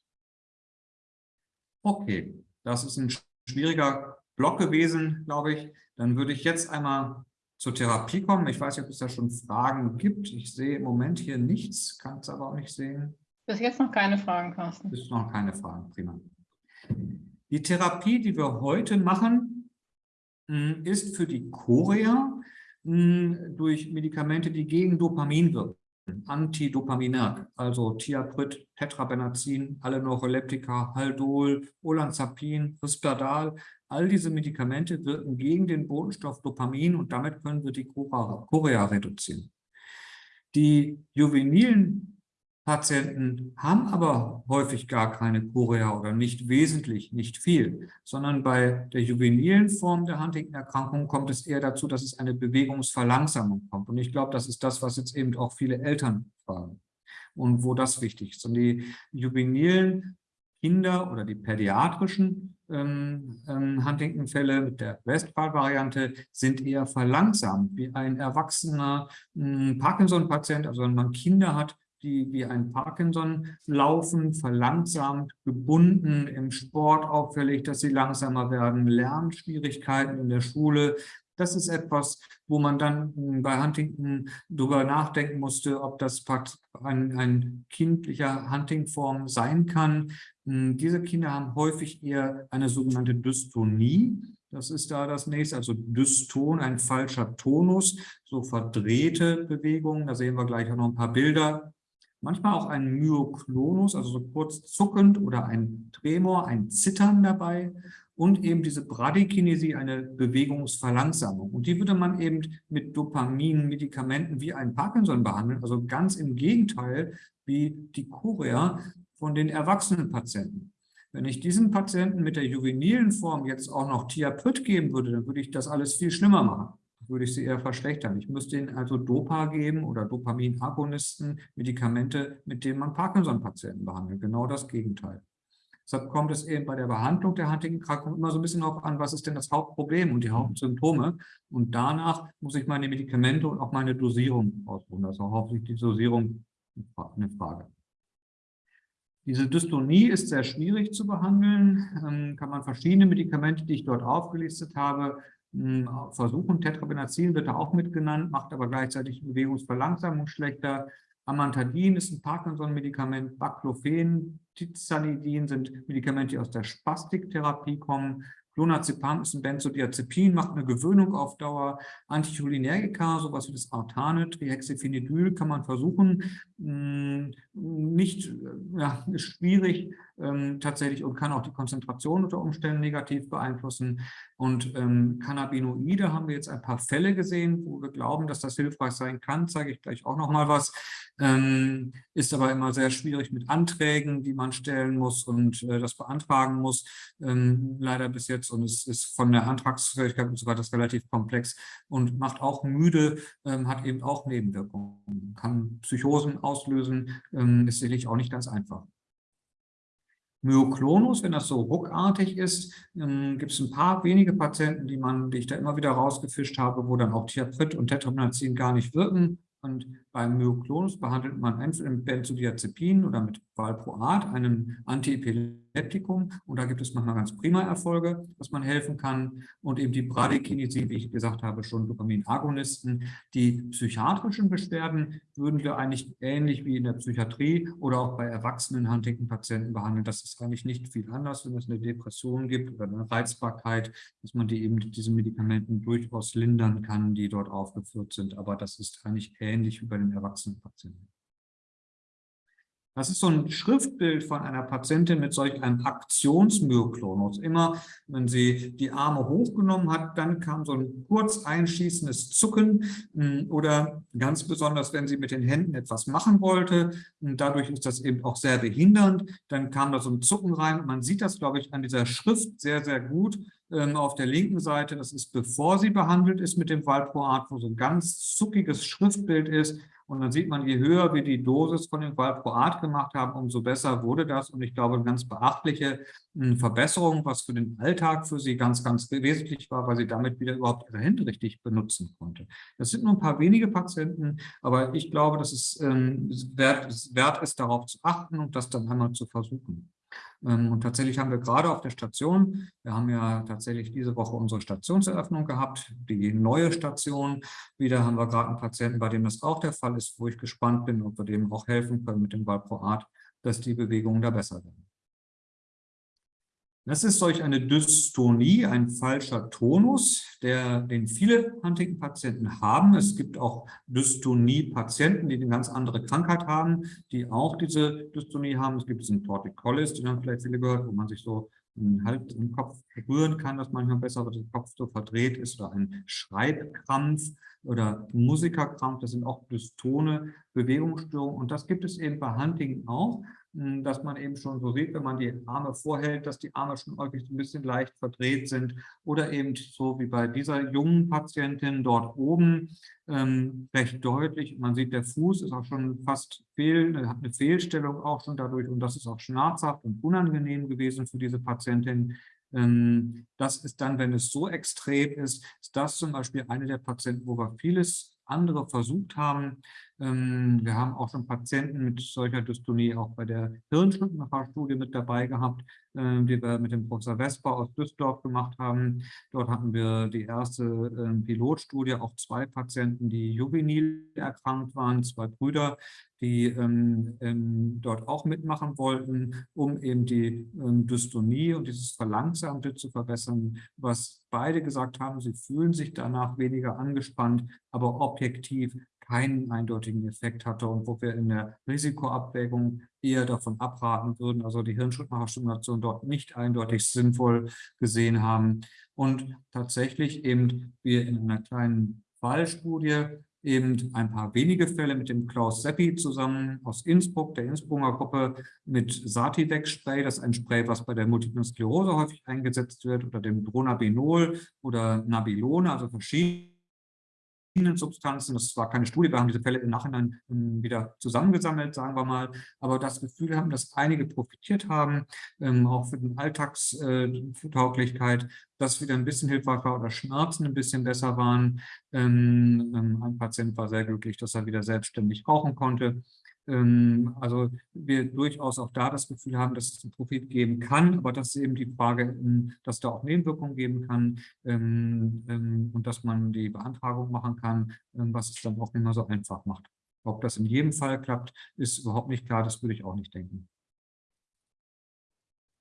Okay, das ist ein schwieriger Block gewesen, glaube ich. Dann würde ich jetzt einmal zur Therapie kommen. Ich weiß nicht, ob es da schon Fragen gibt. Ich sehe im Moment hier nichts, kann es aber auch nicht sehen. Bis jetzt noch keine Fragen, Carsten. Bis noch keine Fragen, prima. Die Therapie, die wir heute machen, hm, ist für die Chorea hm, durch Medikamente, die gegen Dopamin wirken. Antidopaminerg, also Thiaprit, Tetrabenazin, alle Neuroleptika, Haldol, Olanzapin, Risperdal. All diese Medikamente wirken gegen den Botenstoff Dopamin und damit können wir die Chorea reduzieren. Die juvenilen Patienten haben aber häufig gar keine Chorea oder nicht wesentlich, nicht viel, sondern bei der juvenilen Form der Huntington-Erkrankung kommt es eher dazu, dass es eine Bewegungsverlangsamung kommt. Und ich glaube, das ist das, was jetzt eben auch viele Eltern fragen und wo das wichtig ist. Und die juvenilen Kinder oder die pädiatrischen ähm, ähm, Huntington-Fälle mit der Westphal-Variante sind eher verlangsamt, wie ein erwachsener hm, Parkinson-Patient, also wenn man Kinder hat, die wie ein Parkinson laufen, verlangsamt, gebunden, im Sport auffällig, dass sie langsamer werden, Lernschwierigkeiten in der Schule. Das ist etwas, wo man dann bei Huntington darüber nachdenken musste, ob das ein, ein kindlicher Hunting-Form sein kann. Diese Kinder haben häufig eher eine sogenannte Dystonie. Das ist da das nächste, also Dyston, ein falscher Tonus, so verdrehte Bewegungen. Da sehen wir gleich auch noch ein paar Bilder manchmal auch ein Myoklonus, also so kurz zuckend oder ein Tremor, ein Zittern dabei und eben diese Bradykinesie, eine Bewegungsverlangsamung. Und die würde man eben mit Dopamin-Medikamenten wie ein Parkinson behandeln, also ganz im Gegenteil wie die Chorea von den erwachsenen Patienten. Wenn ich diesen Patienten mit der juvenilen Form jetzt auch noch Thiaprit geben würde, dann würde ich das alles viel schlimmer machen würde ich sie eher verschlechtern. Ich müsste ihnen also Dopa geben oder Dopaminagonisten, Medikamente, mit denen man Parkinson-Patienten behandelt. Genau das Gegenteil. Deshalb kommt es eben bei der Behandlung der Huntington-Erkrankung immer so ein bisschen darauf an, was ist denn das Hauptproblem und die Hauptsymptome. Und danach muss ich meine Medikamente und auch meine Dosierung ausruhen. Also hauptsächlich die Dosierung eine Frage. Diese Dystonie ist sehr schwierig zu behandeln. Ähm, kann man verschiedene Medikamente, die ich dort aufgelistet habe, versuchen. Tetrabenazin wird da auch mitgenannt, macht aber gleichzeitig Bewegungsverlangsamung schlechter. Amantadin ist ein Parkinson-Medikament, Baclofen, Tizanidin sind Medikamente, die aus der Spastiktherapie kommen. Clonazepam ist ein Benzodiazepin, macht eine Gewöhnung auf Dauer. Anticholinergika, sowas wie das Artane, Trihexyphenidyl kann man versuchen. Hm, nicht, ja, ist schwierig ähm, tatsächlich und kann auch die Konzentration unter Umständen negativ beeinflussen. Und ähm, Cannabinoide haben wir jetzt ein paar Fälle gesehen, wo wir glauben, dass das hilfreich sein kann. Zeige ich gleich auch noch mal was. Ähm, ist aber immer sehr schwierig mit Anträgen, die man stellen muss und äh, das beantragen muss. Ähm, leider bis jetzt und es ist von der Antragsfähigkeit und so weiter relativ komplex und macht auch müde, ähm, hat eben auch Nebenwirkungen, kann Psychosen auslösen, ähm, ist sicherlich auch nicht ganz einfach. Myoklonus, wenn das so ruckartig ist, ähm, gibt es ein paar wenige Patienten, die, man, die ich da immer wieder rausgefischt habe, wo dann auch Thiaprit und Tetrabenazin gar nicht wirken. Und beim Myoklonus behandelt man entweder mit Benzodiazepin oder mit Valproat, einem Antiepileptikum. Und da gibt es manchmal ganz prima Erfolge, dass man helfen kann. Und eben die Bradykinesie, wie ich gesagt habe, schon Dopaminagonisten. Die psychiatrischen Beschwerden würden wir eigentlich ähnlich wie in der Psychiatrie oder auch bei erwachsenen Huntington-Patienten behandeln. Das ist eigentlich nicht viel anders, wenn es eine Depression gibt oder eine Reizbarkeit, dass man die eben mit diesen Medikamenten durchaus lindern kann, die dort aufgeführt sind. Aber das ist eigentlich ähnlich wie bei den erwachsenen Patienten. Das ist so ein Schriftbild von einer Patientin mit solch einem Aktionsmyoklonus. Immer, wenn sie die Arme hochgenommen hat, dann kam so ein kurz einschießendes Zucken hm, oder ganz besonders, wenn sie mit den Händen etwas machen wollte. Und dadurch ist das eben auch sehr behindernd. Dann kam da so ein Zucken rein. Man sieht das, glaube ich, an dieser Schrift sehr, sehr gut ähm, auf der linken Seite. Das ist, bevor sie behandelt ist mit dem Valproat, wo so ein ganz zuckiges Schriftbild ist. Und dann sieht man, je höher wir die Dosis von dem Valproat gemacht haben, umso besser wurde das. Und ich glaube, eine ganz beachtliche hm, Verbesserung, was für den Alltag für sie ganz, ganz wesentlich war, weil sie damit wieder überhaupt ihre Hände richtig benutzen konnte. Das sind nur ein paar wenige Patienten, aber ich glaube, dass es ähm, wert, wert ist, darauf zu achten und das dann einmal zu versuchen. Ähm, und tatsächlich haben wir gerade auf der Station, wir haben ja tatsächlich diese Woche unsere Stationseröffnung gehabt, die neue Station. Wieder haben wir gerade einen Patienten, bei dem das auch der Fall ist, wo ich gespannt bin, ob wir dem auch helfen können mit dem Valproat, dass die Bewegungen da besser werden. Das ist solch eine Dystonie, ein falscher Tonus, der, den viele Huntington-Patienten haben. Es gibt auch Dystonie-Patienten, die eine ganz andere Krankheit haben, die auch diese Dystonie haben. Es gibt diesen Torticollis, den haben vielleicht viele gehört, wo man sich so halt im Kopf berühren kann, dass manchmal besser der Kopf so verdreht ist oder ein Schreibkrampf oder Musikerkrampf, das sind auch dystone Bewegungsstörungen und das gibt es eben bei Huntington auch. Dass man eben schon so sieht, wenn man die Arme vorhält, dass die Arme schon häufig ein bisschen leicht verdreht sind oder eben so wie bei dieser jungen Patientin dort oben ähm, recht deutlich. Man sieht, der Fuß ist auch schon fast fehl, hat eine Fehlstellung auch schon dadurch und das ist auch schmerzhaft und unangenehm gewesen für diese Patientin. Ähm, das ist dann, wenn es so extrem ist, ist das zum Beispiel eine der Patienten, wo wir vieles andere versucht haben, wir haben auch schon Patienten mit solcher Dystonie auch bei der Hirnschnittenfahrstudie mit dabei gehabt, ähm, die wir mit dem Professor Vesper aus Düsseldorf gemacht haben. Dort hatten wir die erste ähm, Pilotstudie, auch zwei Patienten, die juvenil erkrankt waren, zwei Brüder, die ähm, ähm, dort auch mitmachen wollten, um eben die ähm, Dystonie und dieses Verlangsamte zu verbessern, was beide gesagt haben, sie fühlen sich danach weniger angespannt, aber objektiv keinen eindeutigen Effekt hatte und wo wir in der Risikoabwägung eher davon abraten würden, also die Hirnschrittmacherstimulation dort nicht eindeutig sinnvoll gesehen haben. Und tatsächlich eben wir in einer kleinen Fallstudie eben ein paar wenige Fälle mit dem Klaus Seppi zusammen aus Innsbruck, der Innsbrucker Gruppe, mit Sativex-Spray, das ist ein Spray, was bei der Multiplen Sklerose häufig eingesetzt wird, oder dem Dronabinol oder Nabilone, also verschiedene Substanzen. Das war keine Studie, wir haben diese Fälle im Nachhinein ähm, wieder zusammengesammelt, sagen wir mal, aber das Gefühl haben, dass einige profitiert haben, ähm, auch für die Alltagstauglichkeit, dass wieder ein bisschen hilfreich war oder Schmerzen ein bisschen besser waren. Ähm, ein Patient war sehr glücklich, dass er wieder selbstständig rauchen konnte. Ähm, also wir durchaus auch da das Gefühl haben, dass es einen Profit geben kann, aber das ist eben die Frage, ähm, dass da auch Nebenwirkungen geben kann ähm, und dass man die Beantragung machen kann, was es dann auch nicht mehr so einfach macht. Ob das in jedem Fall klappt, ist überhaupt nicht klar, das würde ich auch nicht denken.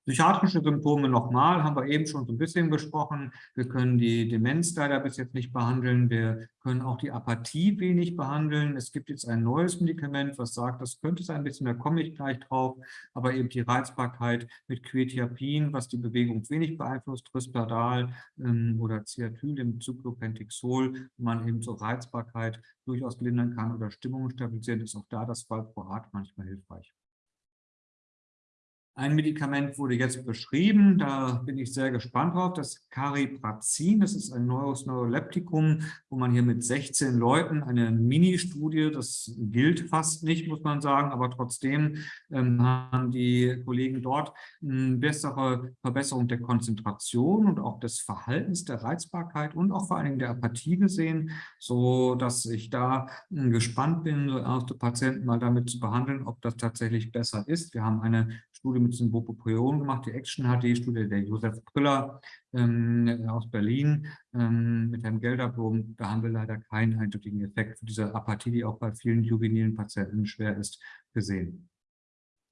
Psychiatrische Symptome nochmal, haben wir eben schon so ein bisschen besprochen. Wir können die Demenz leider bis jetzt nicht behandeln. Wir können auch die Apathie wenig behandeln. Es gibt jetzt ein neues Medikament, was sagt, das könnte sein ein bisschen, da komme ich gleich drauf, aber eben die Reizbarkeit mit Quetiapin, was die Bewegung wenig beeinflusst, Risperdal ähm, oder Ciatyl im Cyclopentixol, wo man eben so Reizbarkeit durchaus lindern kann oder Stimmung stabilisieren, ist auch da das Valproat manchmal hilfreich. Ein Medikament wurde jetzt beschrieben, da bin ich sehr gespannt drauf, das Cariprazin, das ist ein neues Neuroleptikum, wo man hier mit 16 Leuten eine Mini-Studie, das gilt fast nicht, muss man sagen, aber trotzdem ähm, haben die Kollegen dort eine bessere Verbesserung der Konzentration und auch des Verhaltens der Reizbarkeit und auch vor allen Dingen der Apathie gesehen, so dass ich da äh, gespannt bin, erste Patienten mal damit zu behandeln, ob das tatsächlich besser ist. Wir haben eine Studie mit diesem Bupropion gemacht, die Action-HD-Studie der Josef Brüller ähm, aus Berlin ähm, mit Herrn Gelderblom. Da haben wir leider keinen eindeutigen Effekt für diese Apathie, die auch bei vielen juvenilen Patienten schwer ist, gesehen.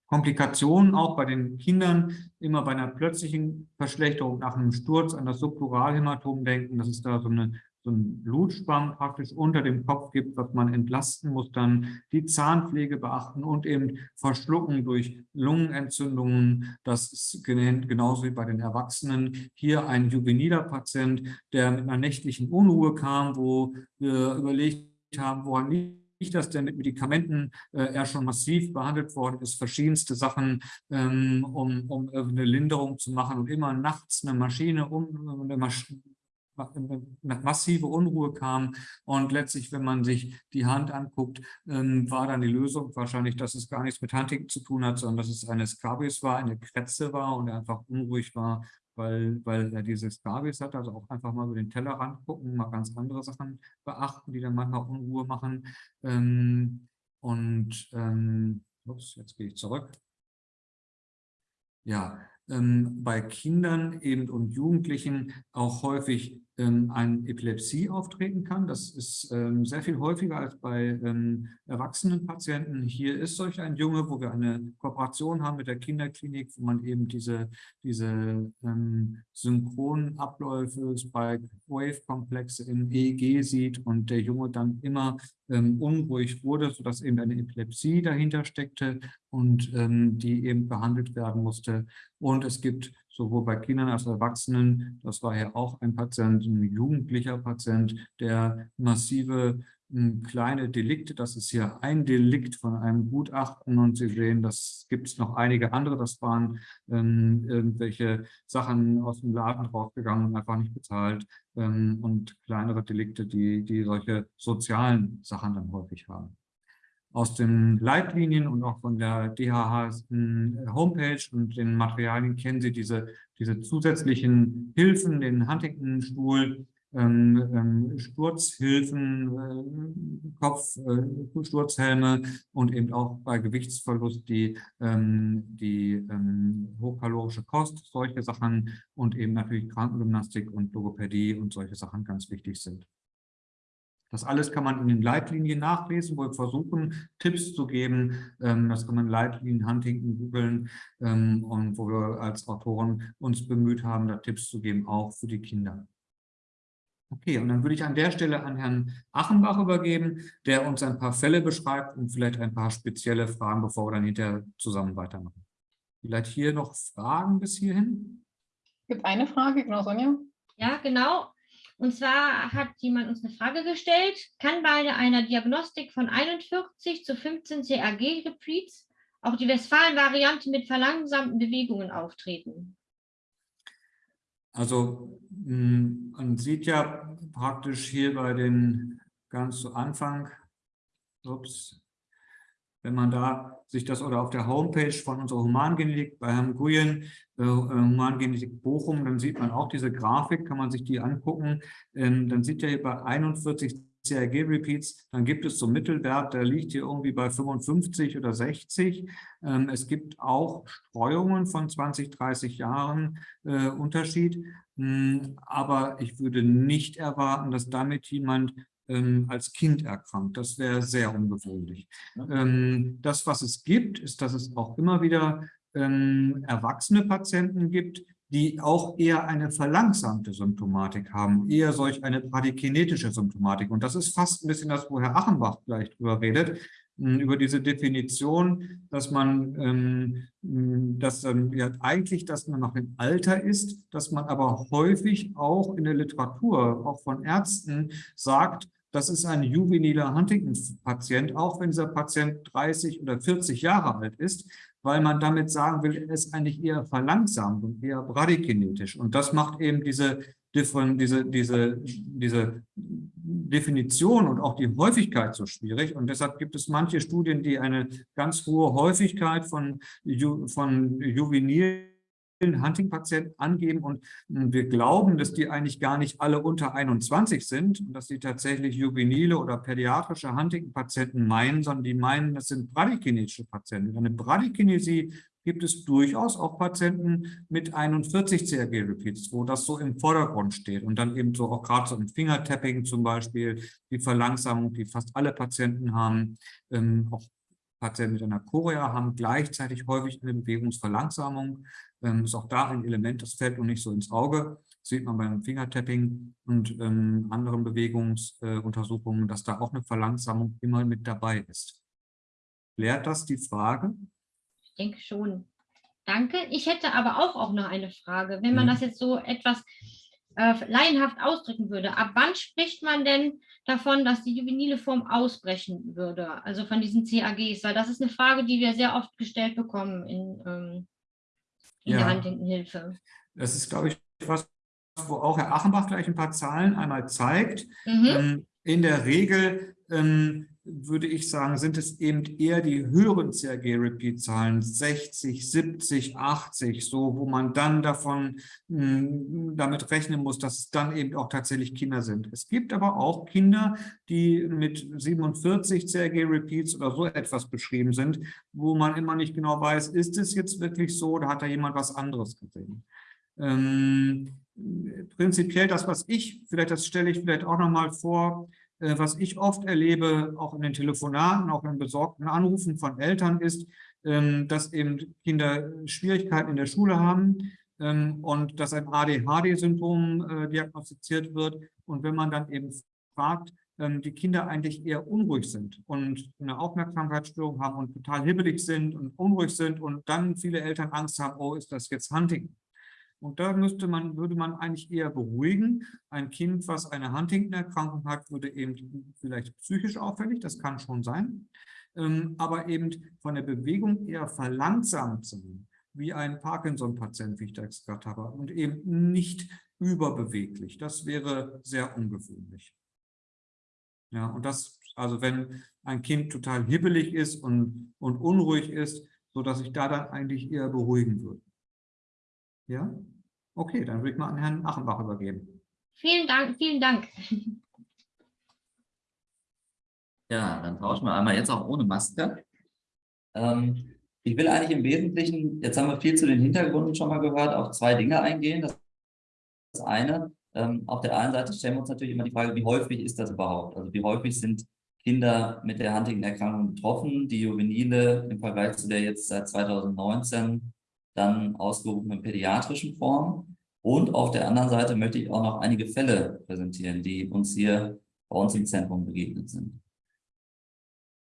Komplikationen auch bei den Kindern, immer bei einer plötzlichen Verschlechterung nach einem Sturz an das Subpluralhämatom denken. Das ist da so eine so ein Blutspann praktisch unter dem Kopf gibt, was man entlasten muss, dann die Zahnpflege beachten und eben Verschlucken durch Lungenentzündungen. Das ist genauso wie bei den Erwachsenen. Hier ein juveniler Patient, der mit einer nächtlichen Unruhe kam, wo wir überlegt haben, woran liegt das denn mit Medikamenten äh, er schon massiv behandelt worden ist, verschiedenste Sachen, ähm, um, um eine Linderung zu machen und immer nachts eine Maschine um, eine Masch massive Unruhe kam. Und letztlich, wenn man sich die Hand anguckt, ähm, war dann die Lösung wahrscheinlich, dass es gar nichts mit Huntington zu tun hat, sondern dass es eine Scabies war, eine Kretze war und er einfach unruhig war, weil, weil er diese Scabies hat. Also auch einfach mal über den Tellerrand gucken, mal ganz andere Sachen beachten, die dann manchmal Unruhe machen. Ähm, und ähm, ups, jetzt gehe ich zurück. Ja, ähm, bei Kindern eben und Jugendlichen auch häufig ähm, eine Epilepsie auftreten kann. Das ist ähm, sehr viel häufiger als bei ähm, erwachsenen Patienten. Hier ist solch ein Junge, wo wir eine Kooperation haben mit der Kinderklinik, wo man eben diese, diese ähm, synchronen Abläufe, Spike-Wave-Komplexe im EEG sieht und der Junge dann immer ähm, unruhig wurde, sodass eben eine Epilepsie dahinter steckte und ähm, die eben behandelt werden musste. Und es gibt sowohl bei Kindern als auch Erwachsenen. Das war ja auch ein Patient, ein jugendlicher Patient, der massive hm, kleine Delikte, das ist hier ein Delikt von einem Gutachten. Und Sie sehen, das gibt es noch einige andere, das waren ähm, irgendwelche Sachen aus dem Laden rausgegangen und einfach nicht bezahlt ähm, und kleinere Delikte, die, die solche sozialen Sachen dann häufig haben aus den Leitlinien und auch von der DHH Homepage und den Materialien kennen Sie diese, diese zusätzlichen Hilfen, den Huntington-Stuhl, ähm, ähm, Sturzhilfen, äh, Kopfsturzhelme äh, und eben auch bei Gewichtsverlust die, ähm, die ähm, hochkalorische Kost, solche Sachen und eben natürlich Krankengymnastik und Logopädie und solche Sachen ganz wichtig sind. Das alles kann man in den Leitlinien nachlesen, wo wir versuchen, Tipps zu geben. Ähm, das kann man Leitlinien Huntington googeln ähm, und wo wir als Autoren uns bemüht haben, da Tipps zu geben, auch für die Kinder. Okay, und dann würde ich an der Stelle an Herrn Achenbach übergeben, der uns ein paar Fälle beschreibt und vielleicht ein paar spezielle Fragen, bevor wir dann hinterher zusammen weitermachen. Vielleicht hier noch Fragen bis hierhin? Es gibt eine Frage, genau, Sonja. Ja, genau. Und zwar hat jemand uns eine Frage gestellt, kann bei einer Diagnostik von 41 zu 15 CAG-Repeats auch die Westfalen-Variante mit verlangsamten Bewegungen auftreten? Also hm, man sieht ja praktisch hier bei den ganz zu Anfang, ups, wenn man da sich das oder auf der Homepage von unserer Humangenetik bei Herrn Guyen, äh, Humangenetik Bochum, dann sieht man auch diese Grafik, kann man sich die angucken. Ähm, dann sieht ja hier bei 41 CRG-Repeats, dann gibt es so einen Mittelwert, der liegt hier irgendwie bei 55 oder 60. Ähm, es gibt auch Streuungen von 20, 30 Jahren äh, Unterschied, hm, aber ich würde nicht erwarten, dass damit jemand ähm, als Kind erkrankt. Das wäre sehr ungewöhnlich. Ähm, das, was es gibt, ist, dass es auch immer wieder ähm, erwachsene Patienten gibt, die auch eher eine verlangsamte Symptomatik haben, eher solch eine bradykinetische Symptomatik. Und das ist fast ein bisschen das, wo Herr Achenbach gleich drüber redet, über diese Definition, dass man, ähm, hm, dass ja, eigentlich, dass man noch im Alter ist, dass man aber häufig auch in der Literatur, auch von Ärzten sagt, das ist ein juveniler Huntington-Patient, auch wenn dieser Patient 30 oder 40 Jahre alt ist, weil man damit sagen will, er ist eigentlich eher verlangsamt und eher bradykinetisch. Und das macht eben diese, diese, diese, diese Definition und auch die Häufigkeit so schwierig. Und deshalb gibt es manche Studien, die eine ganz hohe Häufigkeit von, von juvenilen Hunting-Patienten angeben und hm, wir glauben, dass die eigentlich gar nicht alle unter 21 sind und dass sie tatsächlich juvenile oder pädiatrische Hunting-Patienten meinen, sondern die meinen, das sind bradykinetische Patienten. Eine Bradykinesie gibt es durchaus auch Patienten mit 41 CRG-Repeats, wo das so im Vordergrund steht und dann eben so auch gerade so im Fingertapping zum Beispiel, die Verlangsamung, die fast alle Patienten haben, ähm, auch Patienten mit einer Chorea haben gleichzeitig häufig eine Bewegungsverlangsamung. Ähm, ist auch da ein Element, das fällt noch nicht so ins Auge. Das sieht man beim Fingertapping und ähm, anderen Bewegungsuntersuchungen, äh, dass da auch eine Verlangsamung immer mit dabei ist. Klärt das die Frage? Ich denke schon. Danke. Ich hätte aber auch, auch noch eine Frage. Wenn man mhm. das jetzt so etwas äh, laienhaft ausdrücken würde, ab wann spricht man denn davon, dass die juvenile Form ausbrechen würde, also von diesen CAGs? Weil das ist eine Frage, die wir sehr oft gestellt bekommen in, ähm, in ja. der Huntington-Hilfe. Das ist, glaube ich, was, wo auch Herr Achenbach gleich ein paar Zahlen einmal zeigt. Mhm. Ähm, in der Regel ähm, würde ich sagen, sind es eben eher die höheren CRG-Repeat-Zahlen, 60, 70, 80, so, wo man dann davon mh, hm, damit rechnen muss, dass es dann eben auch tatsächlich Kinder sind. Es gibt aber auch Kinder, die mit 47 CRG-Repeats oder so etwas beschrieben sind, wo man immer nicht genau weiß, ist es jetzt wirklich so oder hat da jemand was anderes gesehen? Ähm, prinzipiell das, was ich, vielleicht das stelle ich vielleicht auch nochmal vor, was ich oft erlebe, auch in den Telefonaten, auch in besorgten Anrufen von Eltern, ist, ähm, dass eben Kinder Schwierigkeiten in der Schule haben ähm, und dass ein ADHD-Syndrom äh, diagnostiziert wird. Und wenn man dann eben fragt, ähm, die Kinder eigentlich eher unruhig sind und eine Aufmerksamkeitsstörung haben und total hibbelig sind und unruhig sind und dann viele Eltern Angst haben, oh, ist das jetzt Hunting? Und da müsste man, würde man eigentlich eher beruhigen. Ein Kind, was eine Huntington-Erkrankung hat, würde eben vielleicht psychisch auffällig, das kann schon sein, ähm, aber eben von der Bewegung eher verlangsamt sein, wie ein Parkinson-Patient, wie ich das gerade habe, und eben nicht überbeweglich. Das wäre sehr ungewöhnlich. Ja, und das, also wenn ein Kind total hibbelig ist und, und unruhig ist, so dass ich da dann eigentlich eher beruhigen würde. Ja? Okay, dann würde ich mal an Herrn Achenbach übergeben. Vielen Dank, vielen Dank. Ja, dann tauschen wir einmal jetzt auch ohne Maske. Ähm, ich will eigentlich im Wesentlichen, jetzt haben wir viel zu den Hintergründen schon mal gehört, auf zwei Dinge eingehen. Das, das eine, ähm, auf der einen Seite stellen wir uns natürlich immer die Frage, wie häufig ist das überhaupt? Also wie häufig sind Kinder mit der Huntington-Erkrankung betroffen, die Juvenile im Vergleich zu der jetzt seit 2019 dann ausgerufenen pädiatrischen Form. Und auf der anderen Seite möchte ich auch noch einige Fälle präsentieren, die uns hier bei uns im Zentrum begegnet sind.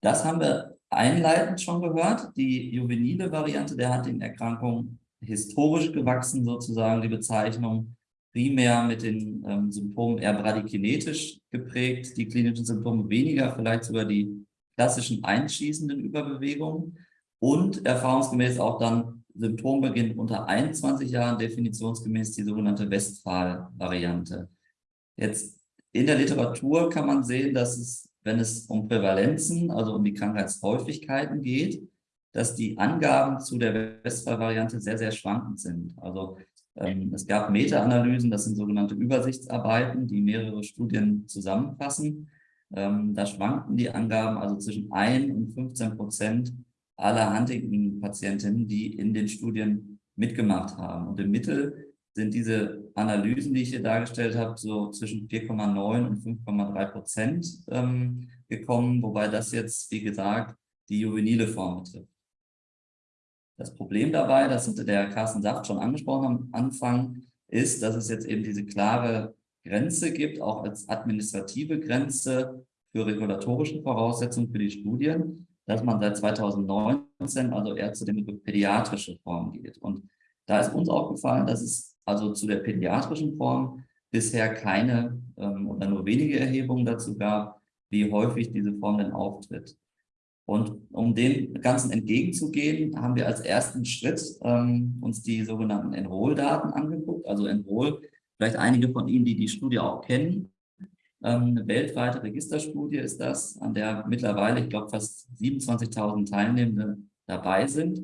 Das haben wir einleitend schon gehört, die juvenile Variante der Huntington-Erkrankung, historisch gewachsen sozusagen die Bezeichnung, primär mit den ähm, Symptomen eher bradykinetisch geprägt, die klinischen Symptome weniger, vielleicht sogar die klassischen einschießenden Überbewegungen und erfahrungsgemäß auch dann Symptombeginn unter 21 Jahren definitionsgemäß die sogenannte Westphal-Variante. Jetzt in der Literatur kann man sehen, dass es, wenn es um Prävalenzen, also um die Krankheitshäufigkeiten geht, dass die Angaben zu der Westphal-Variante sehr, sehr schwankend sind. Also ähm, es gab Meta-Analysen, das sind sogenannte Übersichtsarbeiten, die mehrere Studien zusammenfassen. Ähm, da schwankten die Angaben also zwischen 1 und 15 Prozent aller Huntington-Patientinnen, die in den Studien mitgemacht haben. Und im Mittel sind diese Analysen, die ich hier dargestellt habe, so zwischen 4,9 und 5,3 Prozent ähm, gekommen, wobei das jetzt, wie gesagt, die juvenile Form betrifft. Das Problem dabei, das hatte der Carsten Saft schon angesprochen am Anfang, ist, dass es jetzt eben diese klare Grenze gibt, auch als administrative Grenze für regulatorische Voraussetzungen für die Studien, dass man seit 2019 also eher zu dem pädiatrische Form geht. Und da ist uns aufgefallen, dass es also zu der pädiatrischen Form bisher keine ähm, oder nur wenige Erhebungen dazu gab, wie häufig diese Form denn auftritt. Und um dem Ganzen entgegenzugehen, haben wir als ersten Schritt ähm, uns die sogenannten Enroll-Daten angeguckt. Also Enroll, vielleicht einige von Ihnen, die die Studie auch kennen, eine weltweite Registerstudie ist das, an der mittlerweile, ich glaube, fast 27.000 Teilnehmende dabei sind.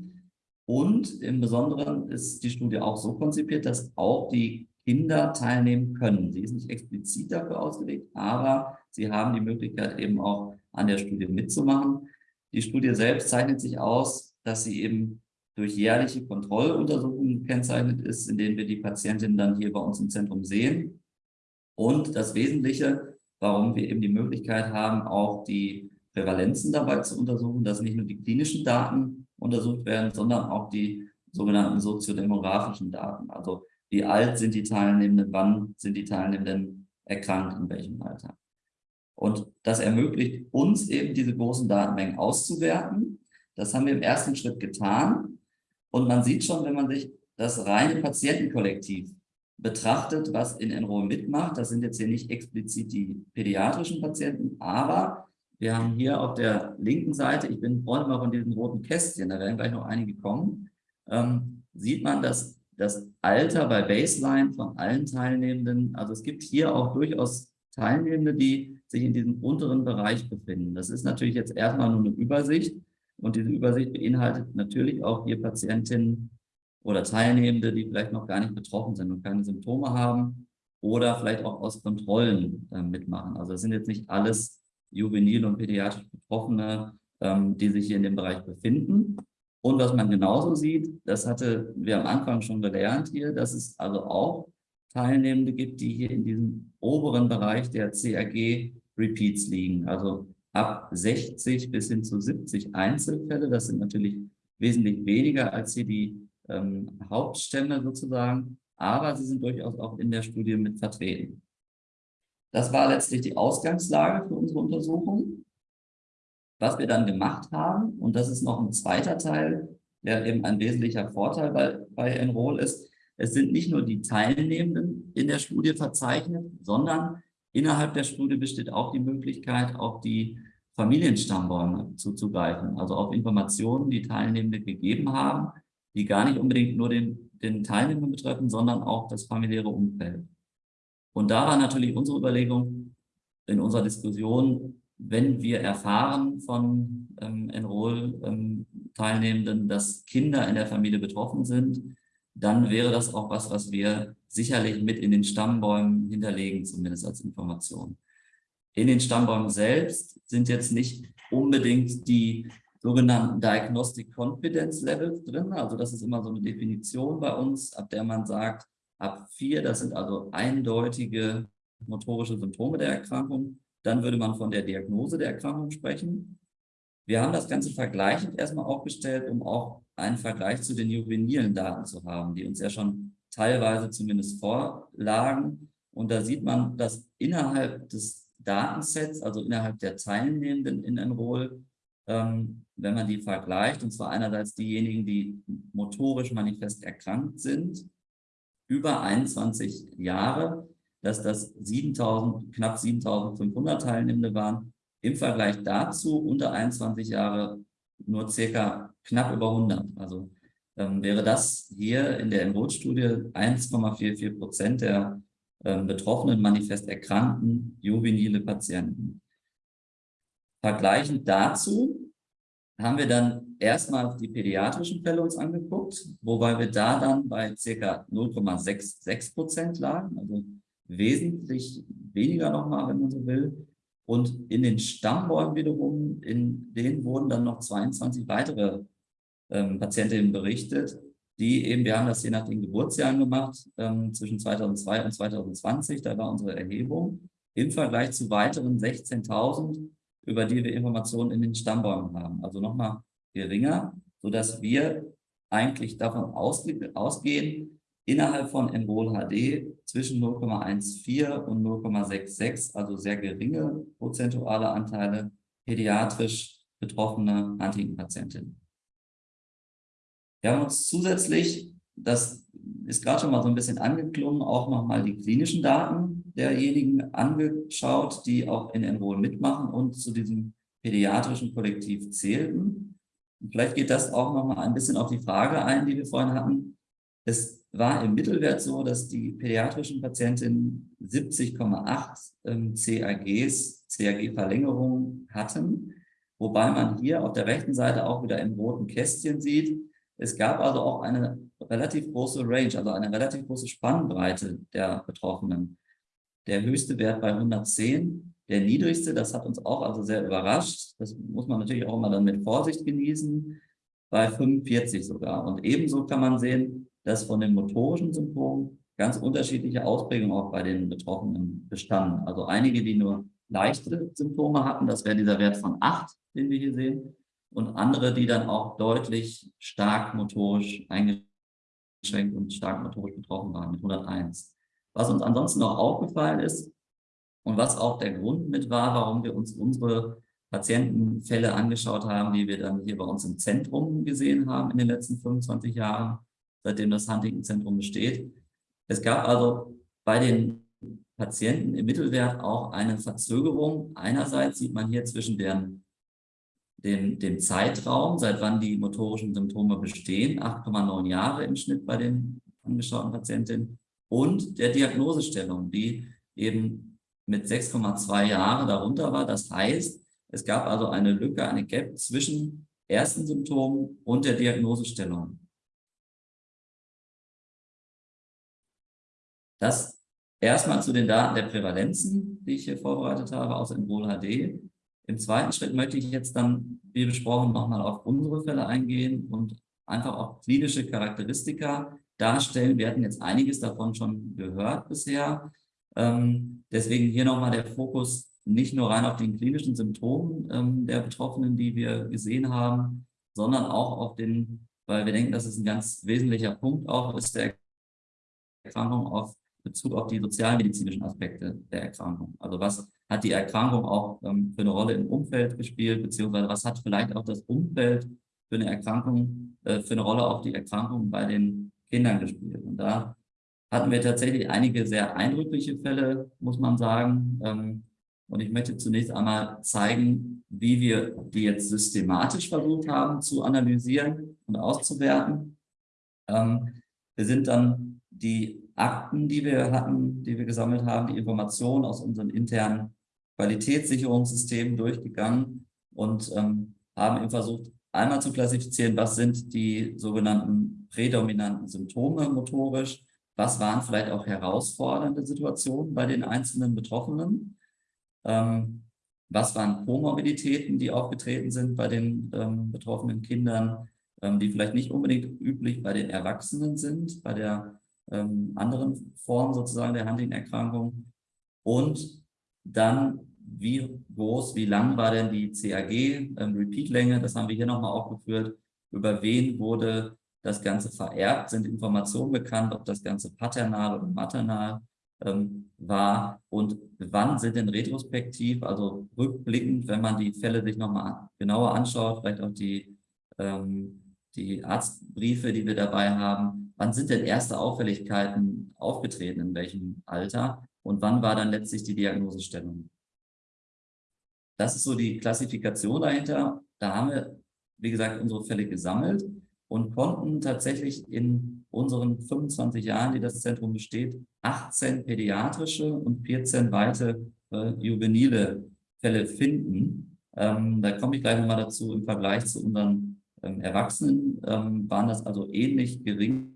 Und im Besonderen ist die Studie auch so konzipiert, dass auch die Kinder teilnehmen können. Sie ist nicht explizit dafür ausgelegt, aber sie haben die Möglichkeit eben auch an der Studie mitzumachen. Die Studie selbst zeichnet sich aus, dass sie eben durch jährliche Kontrolluntersuchungen gekennzeichnet ist, in denen wir die Patientinnen dann hier bei uns im Zentrum sehen. Und das Wesentliche, warum wir eben die Möglichkeit haben, auch die Prävalenzen dabei zu untersuchen, dass nicht nur die klinischen Daten untersucht werden, sondern auch die sogenannten soziodemografischen Daten. Also wie alt sind die Teilnehmenden, wann sind die Teilnehmenden erkrankt, in welchem Alter. Und das ermöglicht uns eben, diese großen Datenmengen auszuwerten. Das haben wir im ersten Schritt getan. Und man sieht schon, wenn man sich das reine Patientenkollektiv betrachtet, was in Enroll mitmacht. Das sind jetzt hier nicht explizit die pädiatrischen Patienten, aber wir haben hier auf der linken Seite, ich bin Freund mal von diesen roten Kästchen, da werden gleich noch einige kommen, ähm, sieht man, dass das Alter bei Baseline von allen Teilnehmenden. Also es gibt hier auch durchaus Teilnehmende, die sich in diesem unteren Bereich befinden. Das ist natürlich jetzt erstmal nur eine Übersicht und diese Übersicht beinhaltet natürlich auch hier Patientinnen oder Teilnehmende, die vielleicht noch gar nicht betroffen sind und keine Symptome haben oder vielleicht auch aus Kontrollen äh, mitmachen. Also es sind jetzt nicht alles juvenil und pädiatrisch Betroffene, ähm, die sich hier in dem Bereich befinden. Und was man genauso sieht, das hatte wir am Anfang schon gelernt hier, dass es also auch Teilnehmende gibt, die hier in diesem oberen Bereich der CRG-Repeats liegen. Also ab 60 bis hin zu 70 Einzelfälle. Das sind natürlich wesentlich weniger als hier die ähm, Hauptstämme sozusagen, aber sie sind durchaus auch in der Studie mit vertreten. Das war letztlich die Ausgangslage für unsere Untersuchung. Was wir dann gemacht haben, und das ist noch ein zweiter Teil, der eben ein wesentlicher Vorteil bei, bei Enroll ist, es sind nicht nur die Teilnehmenden in der Studie verzeichnet, sondern innerhalb der Studie besteht auch die Möglichkeit, auf die Familienstammbäume zuzugreifen, also auf Informationen, die Teilnehmende gegeben haben, die gar nicht unbedingt nur den, den Teilnehmer betreffen, sondern auch das familiäre Umfeld. Und da war natürlich unsere Überlegung in unserer Diskussion, wenn wir erfahren von ähm, Enroll-Teilnehmenden, ähm, dass Kinder in der Familie betroffen sind, dann wäre das auch was, was wir sicherlich mit in den Stammbäumen hinterlegen, zumindest als Information. In den Stammbäumen selbst sind jetzt nicht unbedingt die sogenannten Diagnostic Confidence Levels drin. Also das ist immer so eine Definition bei uns, ab der man sagt, ab vier, das sind also eindeutige motorische Symptome der Erkrankung. Dann würde man von der Diagnose der Erkrankung sprechen. Wir haben das Ganze vergleichend erstmal aufgestellt, um auch einen Vergleich zu den juvenilen Daten zu haben, die uns ja schon teilweise zumindest vorlagen. Und da sieht man, dass innerhalb des Datensets, also innerhalb der Teilnehmenden in Enroll, ähm, wenn man die vergleicht, und zwar einerseits diejenigen, die motorisch manifest erkrankt sind, über 21 Jahre, dass das 7000, knapp 7500 Teilnehmende waren, im Vergleich dazu unter 21 Jahre nur circa knapp über 100. Also ähm, wäre das hier in der Enroll-Studie 1,44 Prozent der ähm, betroffenen manifest erkrankten juvenile Patienten. Vergleichend dazu haben wir dann erstmal die pädiatrischen Fälle uns angeguckt, wobei wir da dann bei ca. 0,66 Prozent lagen, also wesentlich weniger nochmal, wenn man so will. Und in den Stammbäumen wiederum, in denen wurden dann noch 22 weitere ähm, Patientinnen berichtet, die eben, wir haben das je nach den Geburtsjahren gemacht, ähm, zwischen 2002 und 2020, da war unsere Erhebung, im Vergleich zu weiteren 16.000, über die wir Informationen in den Stammbäumen haben. Also nochmal geringer, sodass wir eigentlich davon ausge ausgehen, innerhalb von Enroll HD zwischen 0,14 und 0,66, also sehr geringe prozentuale Anteile pädiatrisch betroffene Huntington-Patientinnen. Wir haben uns zusätzlich, das ist gerade schon mal so ein bisschen angeklungen, auch nochmal die klinischen Daten derjenigen angeschaut, die auch in Enroll mitmachen und zu diesem pädiatrischen Kollektiv zählten. Und vielleicht geht das auch nochmal ein bisschen auf die Frage ein, die wir vorhin hatten. Es war im Mittelwert so, dass die pädiatrischen Patientinnen 70,8 ähm, CAGs, CAG-Verlängerungen hatten, wobei man hier auf der rechten Seite auch wieder im roten Kästchen sieht, es gab also auch eine relativ große Range, also eine relativ große Spannbreite der Betroffenen. Der höchste Wert bei 110, der niedrigste, das hat uns auch also sehr überrascht. Das muss man natürlich auch immer dann mit Vorsicht genießen, bei 45 sogar. Und ebenso kann man sehen, dass von den motorischen Symptomen ganz unterschiedliche Ausprägungen auch bei den Betroffenen bestanden. Also einige, die nur leichte Symptome hatten, das wäre dieser Wert von 8, den wir hier sehen und andere, die dann auch deutlich stark motorisch eingeschränkt und stark motorisch betroffen waren mit 101. Was uns ansonsten noch aufgefallen ist und was auch der Grund mit war, warum wir uns unsere Patientenfälle angeschaut haben, die wir dann hier bei uns im Zentrum gesehen haben in den letzten 25 Jahren, seitdem das Huntington-Zentrum besteht. Es gab also bei den Patienten im Mittelwert auch eine Verzögerung. Einerseits sieht man hier zwischen deren den, den Zeitraum, seit wann die motorischen Symptome bestehen, 8,9 Jahre im Schnitt bei den angeschauten Patientin und der Diagnosestellung, die eben mit 6,2 Jahren darunter war. Das heißt, es gab also eine Lücke, eine Gap zwischen ersten Symptomen und der Diagnosestellung. Das erstmal zu den Daten der Prävalenzen, die ich hier vorbereitet habe aus Enroll HD. Im zweiten Schritt möchte ich jetzt dann, wie besprochen, nochmal auf unsere Fälle eingehen und einfach auch klinische Charakteristika darstellen. Wir hatten jetzt einiges davon schon gehört bisher. Ähm, deswegen hier nochmal der Fokus nicht nur rein auf den klinischen Symptomen ähm, der Betroffenen, die wir gesehen haben, sondern auch auf den, weil wir denken, dass es ein ganz wesentlicher Punkt auch ist, der Erkrankung auf Bezug auf die sozialmedizinischen Aspekte der Erkrankung. Also was hat die Erkrankung auch ähm, für eine Rolle im Umfeld gespielt, beziehungsweise was hat vielleicht auch das Umfeld für eine Erkrankung, äh, für eine Rolle auf die Erkrankung bei den Kindern gespielt. Und da hatten wir tatsächlich einige sehr eindrückliche Fälle, muss man sagen. Ähm, und ich möchte zunächst einmal zeigen, wie wir die jetzt systematisch versucht haben zu analysieren und auszuwerten. Ähm, wir sind dann die Akten, die wir hatten, die wir gesammelt haben, die Informationen aus unseren internen Qualitätssicherungssystemen durchgegangen und ähm, haben eben versucht, einmal zu klassifizieren, was sind die sogenannten prädominanten Symptome motorisch, was waren vielleicht auch herausfordernde Situationen bei den einzelnen Betroffenen? Ähm, was waren Komorbiditäten, die aufgetreten sind bei den ähm, betroffenen Kindern, ähm, die vielleicht nicht unbedingt üblich bei den Erwachsenen sind, bei der ähm, anderen Form sozusagen der Huntington-Erkrankung. Und dann, wie groß, wie lang war denn die CAG, ähm, das haben wir hier nochmal aufgeführt, über wen wurde das Ganze vererbt, sind Informationen bekannt, ob das Ganze paternal oder maternal ähm, war? Und wann sind denn retrospektiv, also rückblickend, wenn man die Fälle sich nochmal genauer anschaut, vielleicht auch die, ähm, die Arztbriefe, die wir dabei haben, wann sind denn erste Auffälligkeiten aufgetreten, in welchem Alter? Und wann war dann letztlich die Diagnosestellung. Das ist so die Klassifikation dahinter. Da haben wir, wie gesagt, unsere Fälle gesammelt und konnten tatsächlich in unseren 25 Jahren, die das Zentrum besteht, 18 pädiatrische und 14 weitere äh, juvenile Fälle finden. Ähm, da komme ich gleich nochmal dazu. Im Vergleich zu unseren ähm, Erwachsenen ähm, waren das also ähnlich geringe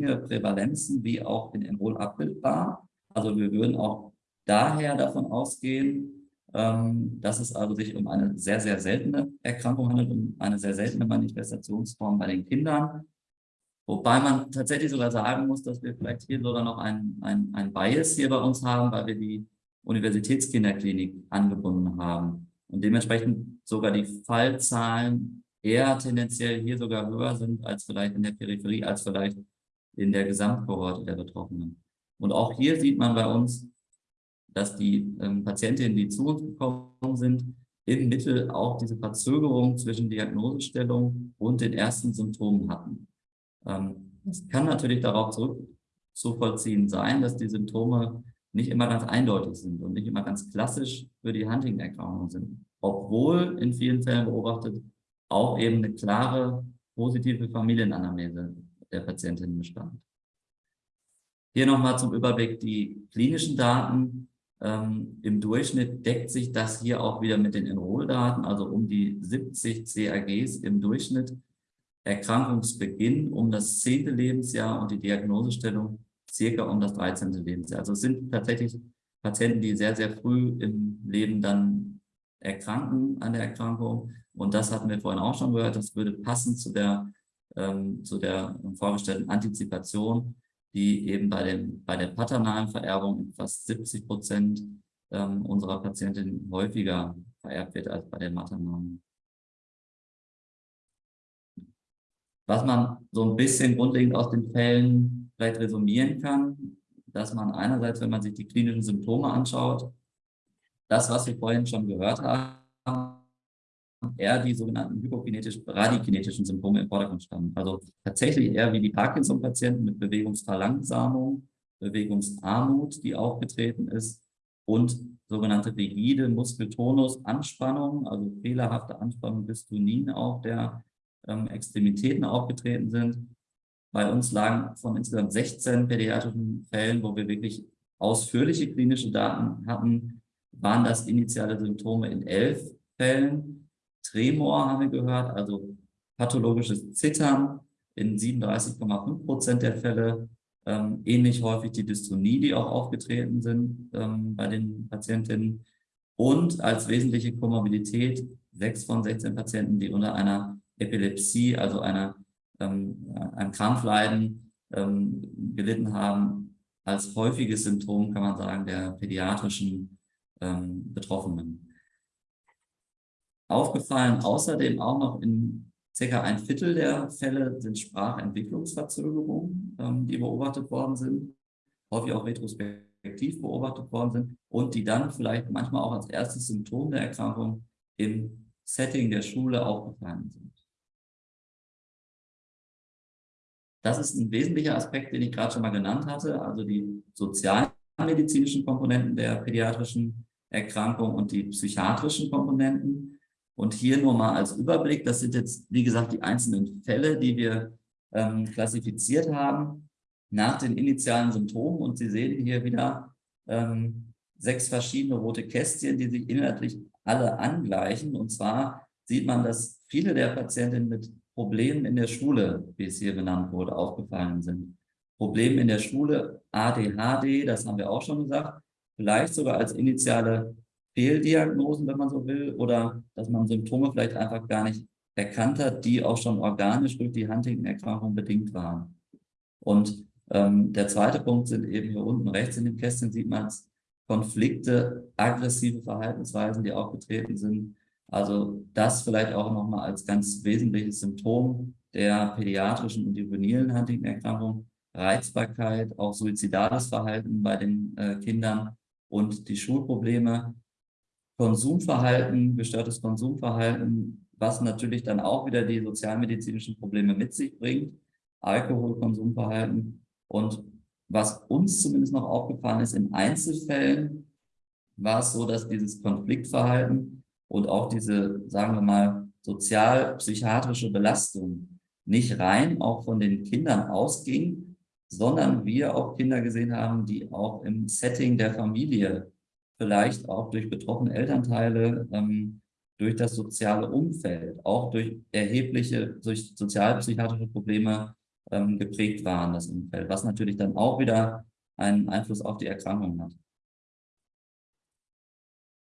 Prävalenzen wie auch in Enroll abbildbar. Also wir würden auch daher davon ausgehen, ähm, dass es also sich um eine sehr, sehr seltene Erkrankung handelt, um eine sehr seltene Manifestationsform bei den Kindern. Wobei man tatsächlich sogar sagen muss, dass wir vielleicht hier sogar noch ein, ein, ein Bias hier bei uns haben, weil wir die Universitätskinderklinik angebunden haben und dementsprechend sogar die Fallzahlen eher tendenziell hier sogar höher sind als vielleicht in der Peripherie, als vielleicht in der Gesamtkohorte der Betroffenen. Und auch hier sieht man bei uns, dass die ähm, Patientinnen, die zu uns gekommen sind, im Mittel auch diese Verzögerung zwischen Diagnosestellung und den ersten Symptomen hatten. Ähm, es kann natürlich darauf zurückzuvollziehen sein, dass die Symptome nicht immer ganz eindeutig sind und nicht immer ganz klassisch für die Huntington-Erkrankung sind, obwohl in vielen Fällen beobachtet auch eben eine klare positive Familienanamnese der Patientin bestand. Hier nochmal zum Überblick die klinischen Daten. Ähm, Im Durchschnitt deckt sich das hier auch wieder mit den Enrolldaten, also um die 70 CAGs im Durchschnitt. Erkrankungsbeginn um das zehnte Lebensjahr und die Diagnosestellung circa um das 13. Lebensjahr. Also es sind tatsächlich Patienten, die sehr, sehr früh im Leben dann erkranken an der Erkrankung. Und das hatten wir vorhin auch schon gehört, das würde passen zu der, ähm, zu der vorgestellten Antizipation die eben bei, dem, bei der paternalen Vererbung fast 70 Prozent ähm, unserer Patientinnen häufiger vererbt wird als bei der maternalen. Was man so ein bisschen grundlegend aus den Fällen vielleicht resumieren kann, dass man einerseits, wenn man sich die klinischen Symptome anschaut, das, was wir vorhin schon gehört haben, eher die sogenannten hypokinetischen, bradykinetischen Symptome im Vordergrund standen. Also tatsächlich eher wie die Parkinson-Patienten mit Bewegungsverlangsamung, Bewegungsarmut, die aufgetreten ist und sogenannte rigide Muskeltonus-Anspannung, also fehlerhafte Anspannung Dystonin auch der ähm, Extremitäten aufgetreten sind. Bei uns lagen von insgesamt 16 pädiatrischen Fällen, wo wir wirklich ausführliche klinische Daten hatten, waren das initiale Symptome in elf Fällen. Tremor haben wir gehört, also pathologisches Zittern in 37,5 Prozent der Fälle. Ähm, ähnlich häufig die Dystonie, die auch aufgetreten sind ähm, bei den Patientinnen. Und als wesentliche Komorbidität sechs von 16 Patienten, die unter einer Epilepsie, also einer, ähm, einem Krampfleiden ähm, gelitten haben, als häufiges Symptom, kann man sagen, der pädiatrischen ähm, Betroffenen. Aufgefallen außerdem auch noch in circa ein Viertel der Fälle sind Sprachentwicklungsverzögerungen, ähm, die beobachtet worden sind, häufig auch retrospektiv beobachtet worden sind und die dann vielleicht manchmal auch als erstes Symptom der Erkrankung im Setting der Schule aufgefallen sind. Das ist ein wesentlicher Aspekt, den ich gerade schon mal genannt hatte, also die sozialmedizinischen Komponenten der pädiatrischen Erkrankung und die psychiatrischen Komponenten. Und hier nur mal als Überblick, das sind jetzt, wie gesagt, die einzelnen Fälle, die wir ähm, klassifiziert haben nach den initialen Symptomen. Und Sie sehen hier wieder ähm, sechs verschiedene rote Kästchen, die sich inhaltlich alle angleichen. Und zwar sieht man, dass viele der Patientinnen mit Problemen in der Schule, wie es hier genannt wurde, aufgefallen sind. Probleme in der Schule, ADHD, das haben wir auch schon gesagt, vielleicht sogar als initiale Fehldiagnosen, wenn man so will, oder dass man Symptome vielleicht einfach gar nicht erkannt hat, die auch schon organisch durch die Huntington-Erkrankung bedingt waren. Und ähm, der zweite Punkt sind eben hier unten rechts in dem Kästchen sieht man Konflikte, aggressive Verhaltensweisen, die aufgetreten sind. Also das vielleicht auch nochmal als ganz wesentliches Symptom der pädiatrischen und juvenilen Huntington-Erkrankung. Reizbarkeit, auch suizidales Verhalten bei den äh, Kindern und die Schulprobleme. Konsumverhalten, gestörtes Konsumverhalten, was natürlich dann auch wieder die sozialmedizinischen Probleme mit sich bringt. Alkoholkonsumverhalten und was uns zumindest noch aufgefallen ist, in Einzelfällen war es so, dass dieses Konfliktverhalten und auch diese, sagen wir mal, sozial-psychiatrische Belastung nicht rein auch von den Kindern ausging, sondern wir auch Kinder gesehen haben, die auch im Setting der Familie, vielleicht auch durch betroffene Elternteile, ähm, durch das soziale Umfeld, auch durch erhebliche, durch sozialpsychiatrische Probleme ähm, geprägt waren, das Umfeld, was natürlich dann auch wieder einen Einfluss auf die Erkrankung hat.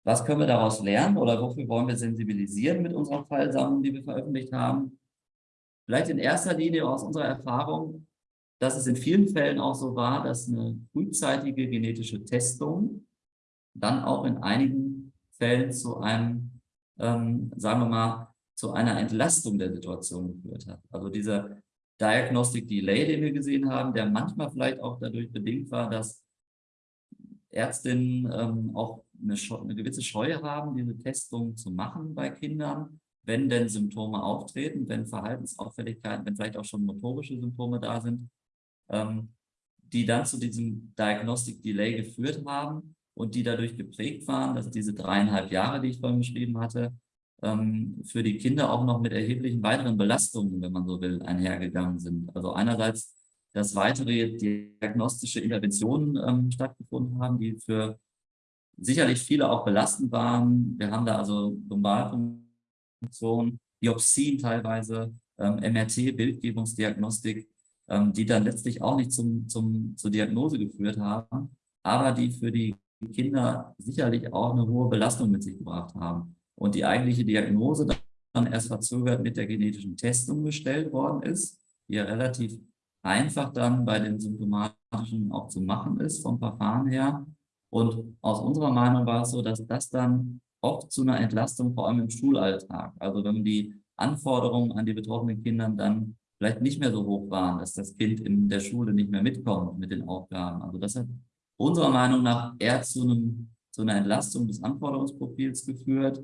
Was können wir daraus lernen oder wofür wollen wir sensibilisieren mit unserer Fallsammlung, die wir veröffentlicht haben? Vielleicht in erster Linie aus unserer Erfahrung, dass es in vielen Fällen auch so war, dass eine frühzeitige genetische Testung dann auch in einigen Fällen zu einem, ähm, sagen wir mal, zu einer Entlastung der Situation geführt hat. Also dieser Diagnostic Delay, den wir gesehen haben, der manchmal vielleicht auch dadurch bedingt war, dass Ärztinnen ähm, auch eine, eine, gewisse Scheu haben, diese Testung zu machen bei Kindern, wenn denn Symptome auftreten, wenn Verhaltensauffälligkeiten, wenn vielleicht auch schon motorische Symptome da sind, ähm, die dann zu diesem Diagnostic Delay geführt haben und die dadurch geprägt waren, dass diese dreieinhalb Jahre, die ich vorhin beschrieben hatte, ähm, für die Kinder auch noch mit erheblichen weiteren Belastungen, wenn man so will, einhergegangen sind. Also einerseits, dass weitere diagnostische Interventionen ähm, stattgefunden haben, die für sicherlich viele auch belastend waren. Wir haben da also Lumbalfunktion, Biopsien teilweise, MRT, Bildgebungsdiagnostik, ähm, die dann letztlich auch nicht zum, zum, zur Diagnose geführt haben, aber die für die Kinder sicherlich auch eine hohe Belastung mit sich gebracht haben und die eigentliche Diagnose dann erst verzögert mit der genetischen Testung gestellt worden ist, die ja relativ einfach dann bei den symptomatischen auch zu machen ist vom Verfahren her. Und aus unserer Meinung war es so, dass das dann oft zu einer Entlastung, vor allem im Schulalltag, also wenn die Anforderungen an die betroffenen Kindern dann vielleicht nicht mehr so hoch waren, dass das Kind in der Schule nicht mehr mitkommt mit den Aufgaben. Also das hat unserer Meinung nach eher zu, einem, zu einer Entlastung des Anforderungsprofils geführt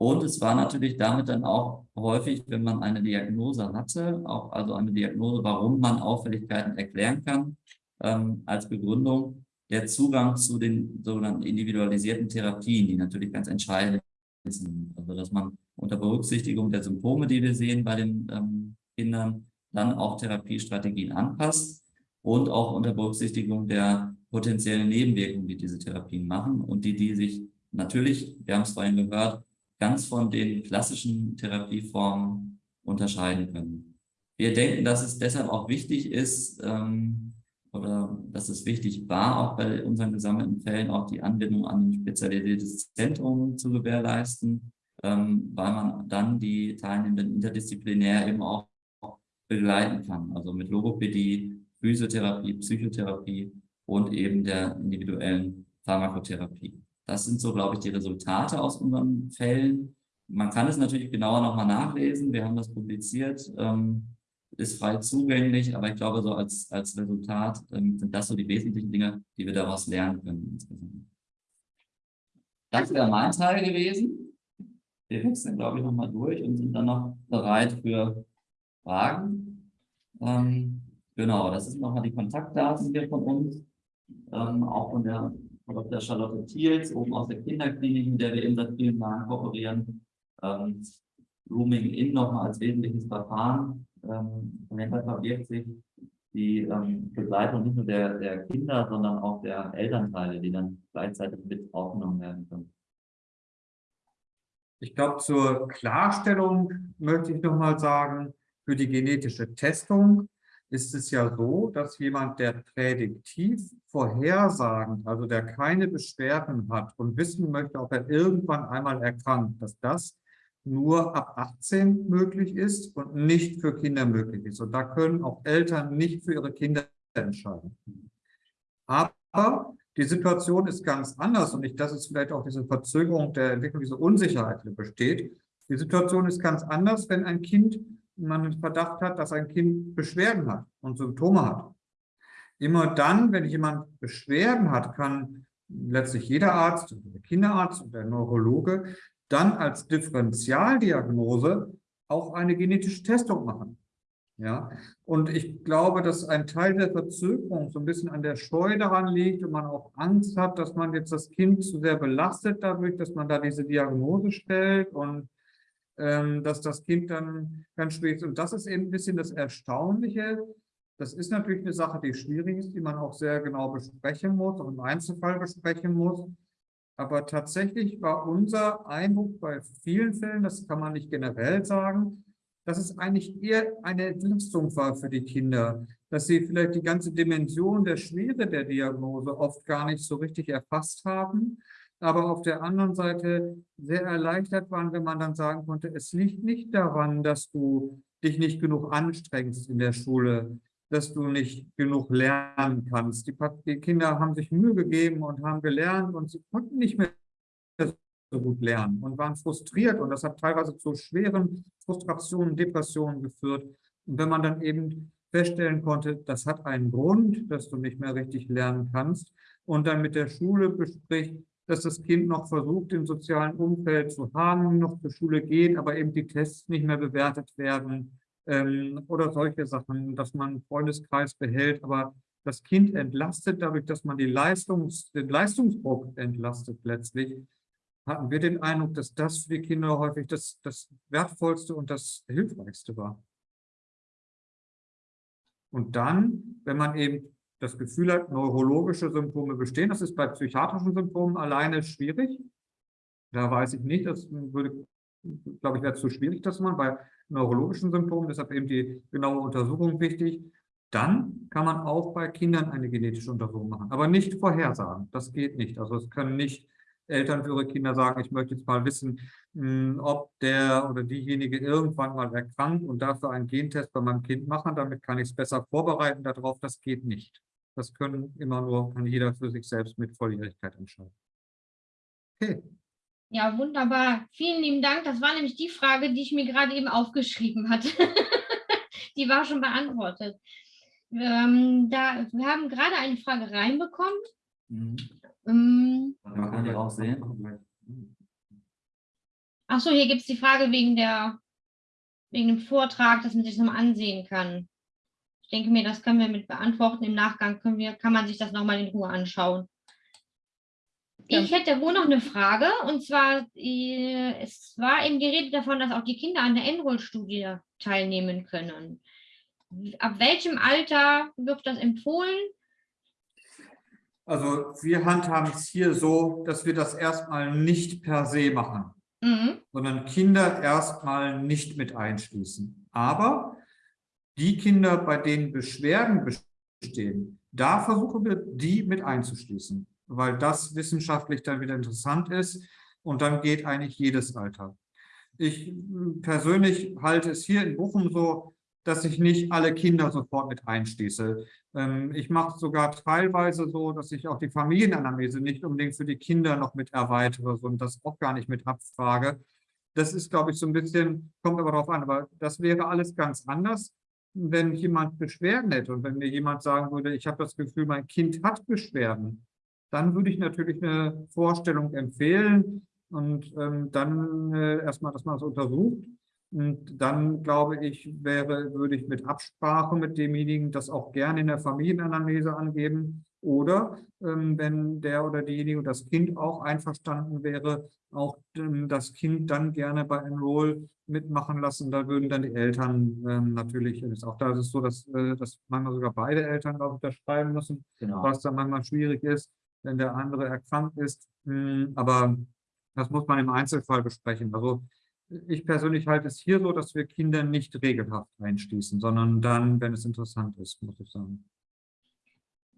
und es war natürlich damit dann auch häufig, wenn man eine Diagnose hatte, auch also eine Diagnose, warum man Auffälligkeiten erklären kann, ähm, als Begründung der Zugang zu den sogenannten individualisierten Therapien, die natürlich ganz entscheidend sind. Also dass man unter Berücksichtigung der Symptome, die wir sehen bei den ähm, Kindern, dann auch Therapiestrategien anpasst und auch unter Berücksichtigung der potenziellen Nebenwirkungen, die diese Therapien machen und die, die sich natürlich, wir haben es vorhin gehört, ganz von den klassischen Therapieformen unterscheiden können. Wir denken, dass es deshalb auch wichtig ist, ähm, oder dass es wichtig war, auch bei unseren gesammelten Fällen auch die Anbindung an ein spezialisiertes Zentrum zu gewährleisten, ähm, weil man dann die Teilnehmenden interdisziplinär eben auch begleiten kann. Also mit Logopädie, Physiotherapie, Psychotherapie und eben der individuellen Pharmakotherapie. Das sind so, glaube ich, die Resultate aus unseren Fällen. Man kann es natürlich genauer nochmal nachlesen. Wir haben das publiziert, ähm, ist frei zugänglich, aber ich glaube, so als, als Resultat ähm, sind das so die wesentlichen Dinge, die wir daraus lernen können. Das wäre mein Teil gewesen. Wir wechseln, glaube ich, nochmal durch und sind dann noch bereit für Fragen. Ähm, genau, das sind nochmal die Kontaktdaten hier von uns, ähm, auch von der, Dr. Charlotte Thiels, oben aus der Kinderklinik, in der wir eben seit vielen Jahren kooperieren. Ähm, Rooming In nochmal als wesentliches Verfahren. Ähm, dahinter verbirgt sich die ähm, Begleitung nicht nur der, der Kinder, sondern auch der Elternteile, die dann gleichzeitig mit aufgenommen werden können. Ich glaube, zur Klarstellung möchte ich nochmal sagen, für die genetische Testung ist es ja so, dass jemand, der prädiktiv vorhersagend, also der keine Beschwerden hat und wissen möchte, ob er irgendwann einmal erkrankt, dass das nur ab 18 möglich ist und nicht für Kinder möglich ist. Und da können auch Eltern nicht für ihre Kinder entscheiden. Aber die Situation ist ganz anders und nicht, dass es vielleicht auch diese Verzögerung der Entwicklung, diese Unsicherheit besteht. Die Situation ist ganz anders, wenn ein Kind man den Verdacht hat, dass ein Kind Beschwerden hat und Symptome hat. Immer dann, wenn jemand Beschwerden hat, kann letztlich jeder Arzt, der Kinderarzt und der Neurologe dann als Differentialdiagnose auch eine genetische Testung machen. Ja, und ich glaube, dass ein Teil der Verzögerung so ein bisschen an der Scheu daran liegt und man auch Angst hat, dass man jetzt das Kind zu sehr belastet dadurch, dass man da diese Diagnose stellt und dass das Kind dann ganz schwer ist. Und das ist eben ein bisschen das Erstaunliche. Das ist natürlich eine Sache, die schwierig ist, die man auch sehr genau besprechen muss, auch im Einzelfall besprechen muss. Aber tatsächlich war unser Eindruck bei vielen Fällen, das kann man nicht generell sagen, dass es eigentlich eher eine Entlastung war für die Kinder, dass sie vielleicht die ganze Dimension der Schwere der Diagnose oft gar nicht so richtig erfasst haben aber auf der anderen Seite sehr erleichtert waren, wenn man dann sagen konnte, es liegt nicht daran, dass du dich nicht genug anstrengst in der Schule, dass du nicht genug lernen kannst. Die, die Kinder haben sich Mühe gegeben und haben gelernt und sie konnten nicht mehr so gut lernen und waren frustriert und das hat teilweise zu schweren Frustrationen, Depressionen geführt. Und wenn man dann eben feststellen konnte, das hat einen Grund, dass du nicht mehr richtig lernen kannst und dann mit der Schule bespricht, dass das Kind noch versucht, im sozialen Umfeld zu haben, noch zur Schule geht, aber eben die Tests nicht mehr bewertet werden ähm, oder solche Sachen, dass man einen Freundeskreis behält, aber das Kind entlastet, dadurch, dass man Leistungs-, den Leistungsdruck entlastet letztlich, hatten wir den Eindruck, dass das für die Kinder häufig das, das Wertvollste und das Hilfreichste war. Und dann, wenn man eben das Gefühl hat, neurologische Symptome bestehen. Das ist bei psychiatrischen Symptomen alleine schwierig. Da weiß ich nicht, das würde, glaube ich, wäre zu schwierig, dass man bei neurologischen Symptomen, deshalb eben die genaue Untersuchung wichtig. Dann kann man auch bei Kindern eine genetische Untersuchung machen, aber nicht vorhersagen. Das geht nicht. Also es können nicht Eltern für ihre Kinder sagen, ich möchte jetzt mal wissen, hm, ob der oder diejenige irgendwann mal erkrankt und dafür einen Gentest bei meinem Kind machen, damit kann ich es besser vorbereiten darauf. Das geht nicht. Das können immer nur, kann jeder für sich selbst mit Volljährigkeit entscheiden. Okay. Ja, wunderbar. Vielen lieben Dank. Das war nämlich die Frage, die ich mir gerade eben aufgeschrieben hatte. die war schon beantwortet. Ähm, da, wir haben gerade eine Frage reinbekommen. Mhm. Ähm, Man kann die auch sehen. Achso, hier gibt es die Frage wegen, der, wegen dem Vortrag, dass man sich das nochmal ansehen kann. Ich denke mir, das können wir mit beantworten. Im Nachgang können wir, kann man sich das nochmal in Ruhe anschauen. Ja. Ich hätte wohl noch eine Frage, und zwar, äh, es war eben die Rede davon, dass auch die Kinder an der Enroll-Studie teilnehmen können. ab welchem Alter wird das empfohlen? Also wir handhaben es hier so, dass wir das erstmal nicht per se machen, Mhm. sondern Kinder erstmal nicht mit einschließen. Aber die Kinder, bei denen Beschwerden bestehen, da versuchen wir, die mit einzuschließen, weil das wissenschaftlich dann wieder interessant ist und dann geht eigentlich jedes Alter. Ich persönlich halte es hier in Bochum so, dass ich nicht alle Kinder sofort mit einschließe. Ähm, Ich mache es sogar teilweise so, dass ich auch die Familienanamnese nicht unbedingt für die Kinder noch mit erweitere und das auch gar nicht mit abfrage. Das ist, glaube ich, so ein bisschen, kommt aber darauf an, aber das wäre alles ganz anders, wenn jemand Beschwerden hätte und wenn mir jemand sagen würde, ich habe das Gefühl, mein Kind hat Beschwerden, dann würde ich natürlich eine Vorstellung empfehlen und ähm, dann äh, erstmal, dass man das untersucht. Und dann, glaube ich, wäre, würde ich mit Absprache mit demjenigen das auch gerne in der Familienanamnese angeben. Oder ähm, wenn der oder diejenige, das Kind auch einverstanden wäre, auch ähm, das Kind dann gerne bei Enroll mitmachen lassen. Da würden dann die Eltern ähm, natürlich, ist auch da ist es so, dass, äh, dass manchmal sogar beide Eltern, ich, unterschreiben müssen, Genau. was dann manchmal schwierig ist, wenn der andere erkrankt ist. Hm, Aber das muss man im Einzelfall besprechen. Also ich persönlich halte es hier so, dass wir Kinder nicht regelhaft einschließen, sondern dann, wenn es interessant ist, muss ich sagen.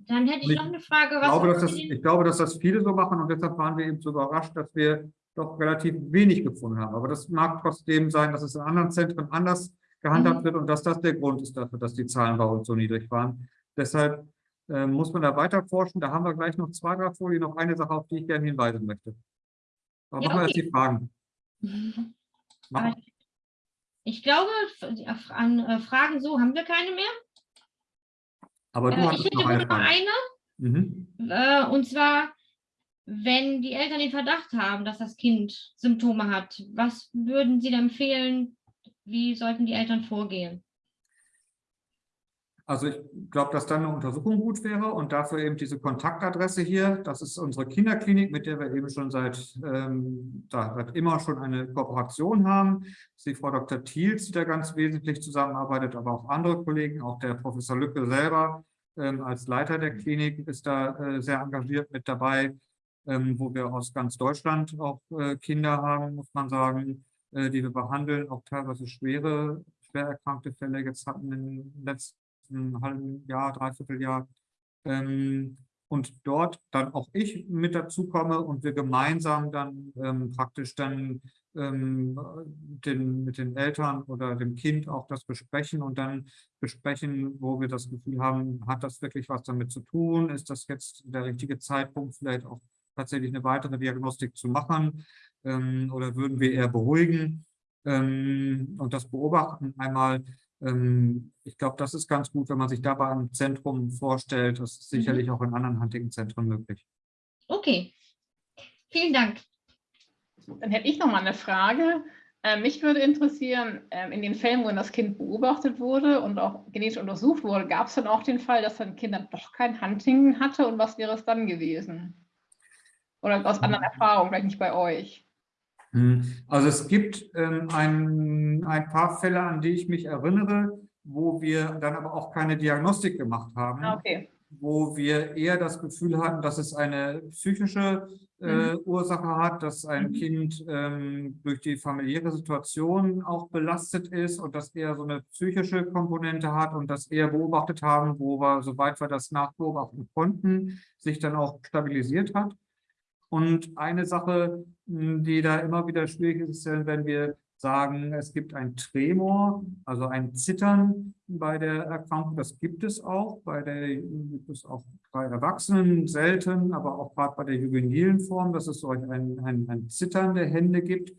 Dann hätte ich Ich noch eine Frage. Ich Was glaube, dass das, ich glaube, dass das viele so machen und deshalb waren wir eben so überrascht, dass wir doch relativ wenig gefunden haben. Aber das mag trotzdem sein, dass es in anderen Zentren anders gehandhabt Mhm. wird und dass das der Grund ist dafür, dass die Zahlen bei uns so niedrig waren. Deshalb äh, muss man da weiter forschen. Da haben wir gleich noch zwei, drei Folien, noch eine Sache, auf die ich gerne hinweisen möchte. Aber Ja, machen wir erst okay. die Fragen. Aber Ich glaube, an äh, Fragen so haben wir keine mehr. Aber du Äh, ich hattest hätte noch nur eine Frage. eine. Mhm. Äh, und zwar, wenn die Eltern den Verdacht haben, dass das Kind Symptome hat, was würden Sie da empfehlen? Wie sollten die Eltern vorgehen? Also ich glaube, dass dann eine Untersuchung gut wäre und dafür eben diese Kontaktadresse hier. Das ist unsere Kinderklinik, mit der wir eben schon seit, ähm, da, seit immer schon eine Kooperation haben. Das ist die Frau Dr. Thiels, die da ganz wesentlich zusammenarbeitet, aber auch andere Kollegen, auch der Professor Lücke selber ähm, als Leiter der Klinik ist da äh, sehr engagiert mit dabei, ähm, wo wir aus ganz Deutschland auch äh, Kinder haben, muss man sagen, äh, die wir behandeln, auch teilweise schwere, schwer erkrankte Fälle jetzt hatten in den letzten ein halben Jahr, dreiviertel Jahr. Ähm, und dort dann auch ich mit dazu komme und wir gemeinsam dann ähm, praktisch dann ähm, den, mit den Eltern oder dem Kind auch das besprechen und dann besprechen, wo wir das Gefühl haben, hat das wirklich was damit zu tun? Ist das jetzt der richtige Zeitpunkt, vielleicht auch tatsächlich eine weitere Diagnostik zu machen? Ähm, oder würden wir eher beruhigen ähm, und das beobachten einmal? Ähm, ich glaube, das ist ganz gut, wenn man sich dabei ein Zentrum vorstellt. Das ist sicherlich auch in anderen Huntington-Zentren möglich. Okay, vielen Dank. Dann hätte ich noch mal eine Frage. Äh, mich würde interessieren, ähm, in den Fällen, wo das Kind beobachtet wurde und auch genetisch untersucht wurde, gab es dann auch den Fall, dass ein Kind dann doch kein Huntington hatte und was wäre es dann gewesen? Oder aus anderen Erfahrungen, vielleicht nicht bei euch. Hm, Also es gibt ähm, ein, ein paar Fälle, an die ich mich erinnere, wo wir dann aber auch keine Diagnostik gemacht haben. Ah, okay. wo wir eher das Gefühl hatten, dass es eine psychische äh, Ursache hat, dass ein Mhm. Kind ähm, durch die familiäre Situation auch belastet ist und das eher so eine psychische Komponente hat und das eher beobachtet haben, wo wir, soweit wir das nachbeobachten konnten, sich dann auch stabilisiert hat. Und eine Sache, mh, die da immer wieder schwierig ist, ist, wenn wir sagen, es gibt ein Tremor, also ein Zittern bei der Erkrankung. Das gibt es auch, bei der gibt es auch bei Erwachsenen selten, aber auch gerade bei der juvenilen Form, dass es so ein, ein, ein Zittern der Hände gibt.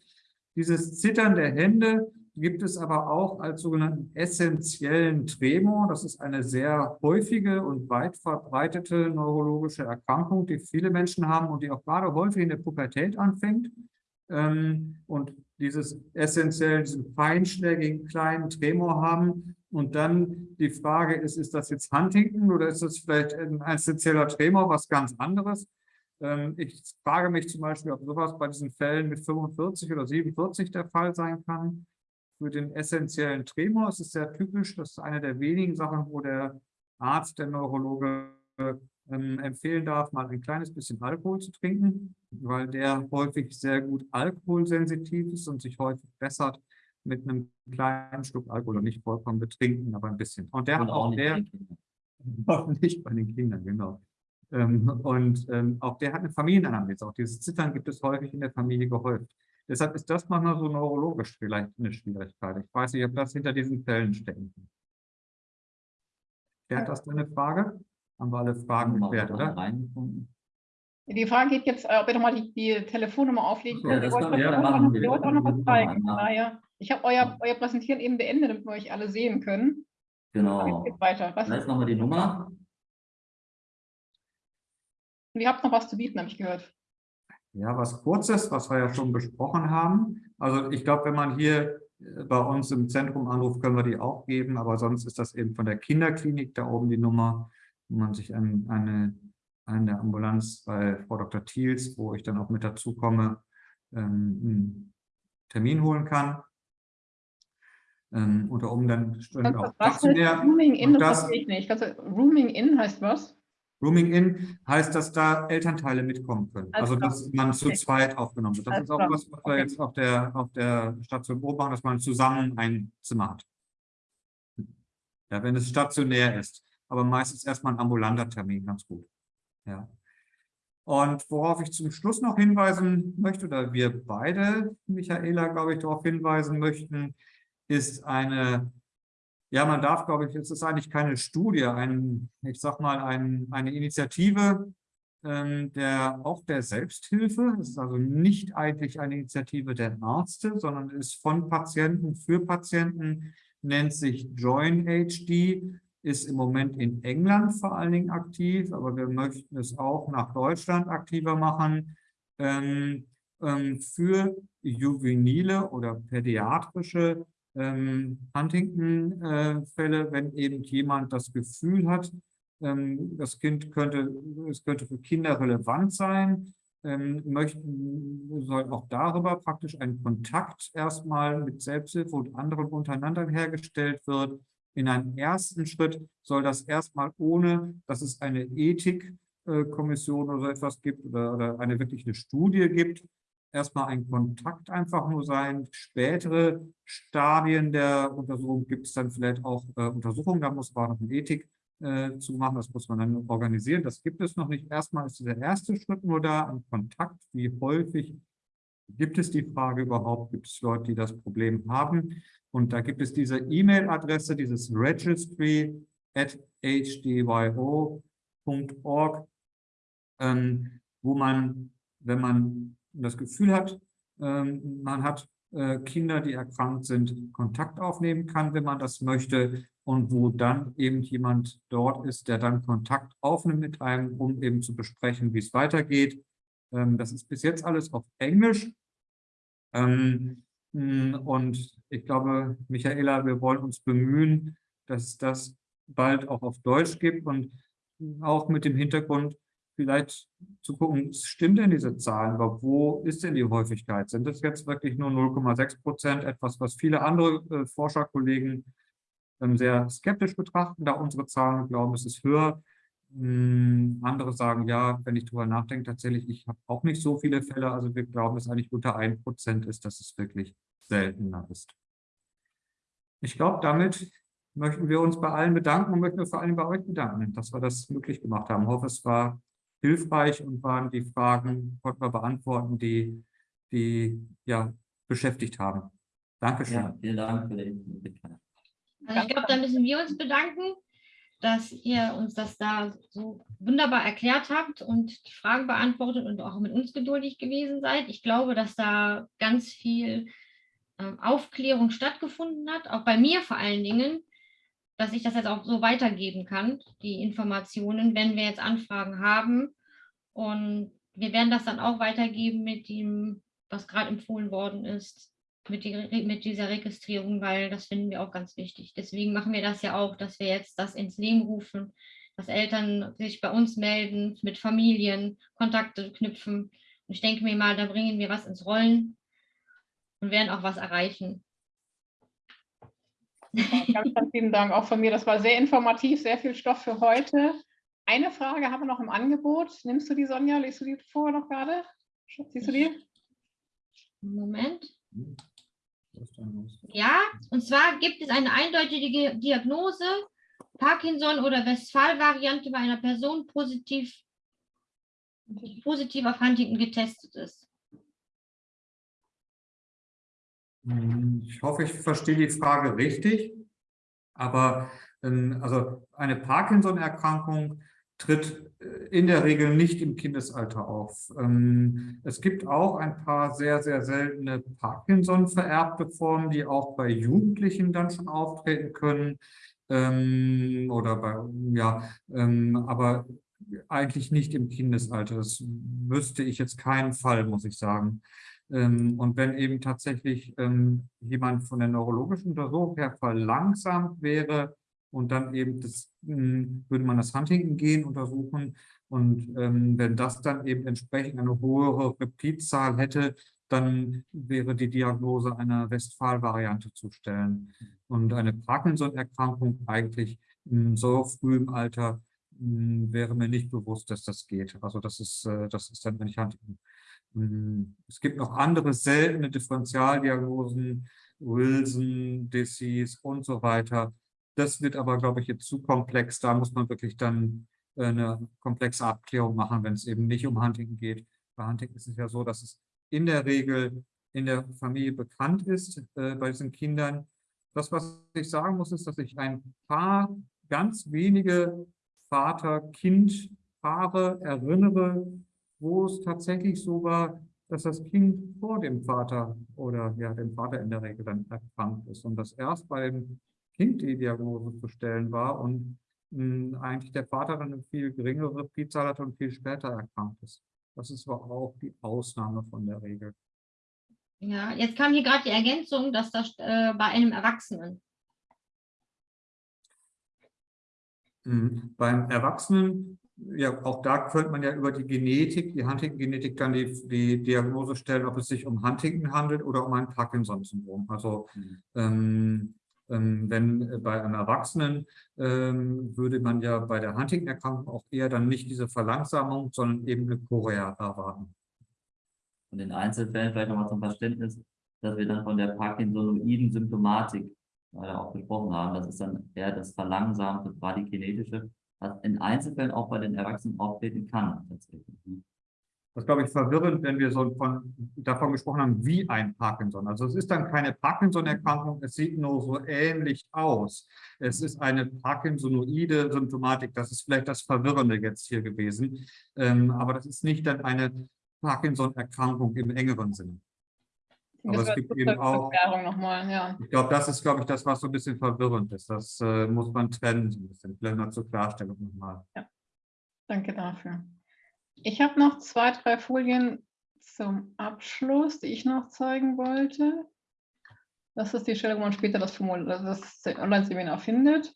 Dieses Zittern der Hände gibt es aber auch als sogenannten essentiellen Tremor. Das ist eine sehr häufige und weit verbreitete neurologische Erkrankung, die viele Menschen haben und die auch gerade häufig in der Pubertät anfängt. Ähm, Und dieses essentiellen, diesen feinschlägigen kleinen Tremor haben. Und dann die Frage ist, ist das jetzt Huntington oder ist das vielleicht ein essentieller Tremor, was ganz anderes? Ähm, Ich frage mich zum Beispiel, ob sowas bei diesen Fällen mit 45 oder 47 der Fall sein kann. Für den essentiellen Tremor. Es ist sehr typisch, das ist eine der wenigen Sachen, wo der Arzt, der Neurologe ähm, empfehlen darf, mal ein kleines bisschen Alkohol zu trinken, weil der häufig sehr gut alkoholsensitiv ist und sich häufig bessert mit einem kleinen Schluck Alkohol und nicht vollkommen betrinken, aber ein bisschen. Und der Und hat auch der, auch nicht bei den Kindern, genau. Ähm, und ähm, auch der hat eine Familienanamnese. Auch dieses Zittern gibt es häufig in der Familie gehäuft. Deshalb ist das manchmal so neurologisch vielleicht eine Schwierigkeit. Ich weiß nicht, ob das hinter diesen Fällen stecken kann. Klärt das deine Frage? Haben wir alle Fragen geklärt, oder? Die Frage geht jetzt, äh, ob ihr nochmal die, die Telefonnummer auflegen Ja, könnt. das Ihr können wollt auch noch- machen. Wir ihr wollt auch noch was zeigen. daher, ich habe euer, euer Präsentieren eben beendet, damit wir euch alle sehen können. Genau. Jetzt geht's weiter. Was, Da ist nochmal die Nummer. ihr habt noch was zu bieten, habe ich gehört. Ja, was Kurzes, was wir ja schon besprochen haben. Also ich glaube, wenn man hier äh, bei uns im Zentrum anruft, können wir die auch geben, aber sonst ist das eben von der Kinderklinik da oben die Nummer, wo man sich an eine, der Ambulanz bei Frau Dr. Thiels, wo ich dann auch mit dazu komme, ähm, einen Termin holen kann. Ähm, unter oben dann stünde auch stationär. Rooming in? Das das- verstehe ich nicht. Also, Rooming in heißt was? Rooming in heißt, dass da Elternteile mitkommen können. Alles Also, dass man zu Okay. zweit aufgenommen wird. Das Alles ist auch klar. was, was wir Okay. jetzt auf der, auf der Station beobachten, dass man zusammen ein Zimmer hat. Ja, wenn es stationär ist. Aber meistens erstmal ein ambulanter Termin, ganz gut. Ja. Und worauf ich zum Schluss noch hinweisen möchte, oder wir beide, Michaela, glaube ich, darauf hinweisen möchten, ist eine ja, man darf, glaube ich, es ist eigentlich keine Studie, ein, ich sag mal, ein, eine Initiative ähm, der, auch der Selbsthilfe. Es ist also nicht eigentlich eine Initiative der Ärzte, sondern ist von Patienten für Patienten, nennt sich Join HD, ist im Moment in England vor allen Dingen aktiv, aber wir möchten es auch nach Deutschland aktiver machen. Ähm, ähm, für juvenile oder pädiatrische ähm, Huntington-Fälle, wenn eben jemand das Gefühl hat, ähm, das Kind könnte, es könnte für Kinder relevant sein, ähm, möchten, soll auch darüber praktisch ein Kontakt erstmal mit Selbsthilfe und anderen untereinander hergestellt wird. In einem ersten Schritt soll das erstmal ohne, dass es eine Ethikkommission oder so etwas gibt oder, oder eine wirkliche Studie gibt, erstmal ein Kontakt einfach nur sein. Spätere Stadien der Untersuchung gibt es dann vielleicht auch äh, Untersuchungen, da muss man noch eine Ethik äh, zu machen, das muss man dann organisieren. Das gibt es noch nicht. Erstmal ist dieser erste Schritt nur da, ein Kontakt. Wie häufig gibt es die Frage überhaupt? Gibt es Leute, die das Problem haben? Und da gibt es diese E-Mail-Adresse, dieses registry at hdyo.org, ähm, wo man, wenn man das Gefühl hat, ähm, man hat äh, Kinder, die erkrankt sind, Kontakt aufnehmen kann, wenn man das möchte und wo dann eben jemand dort ist, der dann Kontakt aufnimmt mit einem, um eben zu besprechen, wie es weitergeht. Ähm, das ist bis jetzt alles auf Englisch. Ähm, und ich glaube, Michaela, wir wollen uns bemühen, dass das bald auch auf Deutsch gibt und auch mit dem Hintergrund, vielleicht zu gucken, stimmt denn diese Zahlen, aber wo ist denn die Häufigkeit? Sind das jetzt wirklich nur 0,6 Prozent, etwas, was viele andere äh, Forscherkollegen ähm, sehr skeptisch betrachten, da unsere Zahlen glauben, es ist höher. Hm, andere sagen, ja, wenn ich darüber nachdenke, tatsächlich, ich habe auch nicht so viele Fälle, also wir glauben, dass eigentlich unter 1 Prozent ist, dass es wirklich seltener ist. Ich glaube, damit möchten wir uns bei allen bedanken und möchten wir vor allem bei euch bedanken, dass wir das möglich gemacht haben. Ich hoffe, es war hilfreich und waren die Fragen, konnten wir beantworten, die, die ja, beschäftigt haben. Dankeschön. Ja, vielen Dank für die Möglichkeit. Also ich glaube, da müssen wir uns bedanken, dass ihr uns das da so wunderbar erklärt habt und die Fragen beantwortet und auch mit uns geduldig gewesen seid. Ich glaube, dass da ganz viel ähm, Aufklärung stattgefunden hat, auch bei mir vor allen Dingen, dass ich das jetzt auch so weitergeben kann, die Informationen, wenn wir jetzt Anfragen haben. Und wir werden das dann auch weitergeben mit dem, was gerade empfohlen worden ist, mit, die, mit dieser Registrierung, weil das finden wir auch ganz wichtig. Deswegen machen wir das ja auch, dass wir jetzt das ins Leben rufen, dass Eltern sich bei uns melden, mit Familien Kontakte knüpfen. Und ich denke mir mal, da bringen wir was ins Rollen und werden auch was erreichen. Ganz, ganz vielen Dank auch von mir. Das war sehr informativ, sehr viel Stoff für heute. Eine Frage haben wir noch im Angebot. Nimmst du die, Sonja? Liest du die vor noch gerade? Siehst du die? Moment. Ja, und zwar gibt es eine eindeutige Diagnose, Parkinson oder Westphal-Variante bei einer Person positiv, die positiv auf Huntington getestet ist. Ich hoffe, ich verstehe die Frage richtig. Aber ähm, also eine Parkinson-Erkrankung tritt äh, in der Regel nicht im Kindesalter auf. Ähm, es gibt auch ein paar sehr, sehr seltene Parkinson-vererbte Formen, die auch bei Jugendlichen dann schon auftreten können. Ähm, oder bei, ja, aber eigentlich nicht im Kindesalter. Das wüsste ich jetzt keinen Fall, muss ich sagen. Ähm, und wenn eben tatsächlich ähm, jemand von der neurologischen Untersuchung her verlangsamt wäre und dann eben das, hm, würde man das Huntington-Gen untersuchen und ähm, wenn das dann eben entsprechend eine höhere Reptidzahl hätte, dann wäre die Diagnose einer Westphal-Variante zu stellen. Und eine Parkinson-Erkrankung eigentlich in so frühem Alter hm, wäre mir nicht bewusst, dass das geht. Also das ist, äh, das ist dann nicht Huntington. Hm, es gibt noch andere seltene Differentialdiagnosen, Wilson, Disease und so weiter. Das wird aber, glaube ich, jetzt zu komplex. Da muss man wirklich dann äh, eine komplexe Abklärung machen, wenn es eben nicht um Huntington geht. Bei Huntington ist es ja so, dass es in der Regel in der Familie bekannt ist äh, bei diesen Kindern. Das, was ich sagen muss, ist, dass ich ein paar ganz wenige Vater-Kind-Paare erinnere, wo es tatsächlich so war, dass das Kind vor dem Vater oder ja dem Vater in der Regel dann erkrankt ist und dass erst beim Kind die Diagnose zu stellen war und mh, hm, eigentlich der Vater dann eine viel geringere Pizahl hatte und viel später erkrankt ist. Das ist aber auch die Ausnahme von der Regel. Ja, jetzt kam hier gerade die Ergänzung, dass das äh, bei einem Erwachsenen. Mhm. Beim Erwachsenen ja, auch da könnte man ja über die Genetik, die Huntington-Genetik dann die, die Diagnose stellen, ob es sich um Huntington handelt oder um ein Parkinson-Syndrom. Also mhm. ähm, ähm, wenn bei einem Erwachsenen ähm, würde man ja bei der Huntington-Erkrankung auch eher dann nicht diese Verlangsamung, sondern eben eine Chorea erwarten. Und in Einzelfällen vielleicht nochmal zum Verständnis, dass wir dann von der Parkinsonoiden Symptomatik auch gesprochen haben. Das ist dann eher das verlangsamte Bradykinetische was in Einzelfällen auch bei den Erwachsenen auftreten kann. Tatsächlich. Ne? Das ist, glaube ich, verwirrend, wenn wir so von, davon gesprochen haben, wie ein Parkinson. Also es ist dann keine Parkinson-Erkrankung, es sieht nur so ähnlich aus. Es ist eine Parkinsonoide Symptomatik. Das ist vielleicht das Verwirrende jetzt hier gewesen. Ähm, aber das ist nicht dann eine Parkinson-Erkrankung im engeren Sinne. Aber es gibt eben auch, nochmal, ja. ich glaube, das ist, glaube ich, das, was so ein bisschen verwirrend ist. Das äh, muss man trennen, so ein bisschen. Vielleicht mal zur Klarstellung nochmal. Ja, danke dafür. Ich habe noch zwei, drei Folien zum Abschluss, die ich noch zeigen wollte. Das ist die Stelle, wo man später das, das Online-Seminar findet.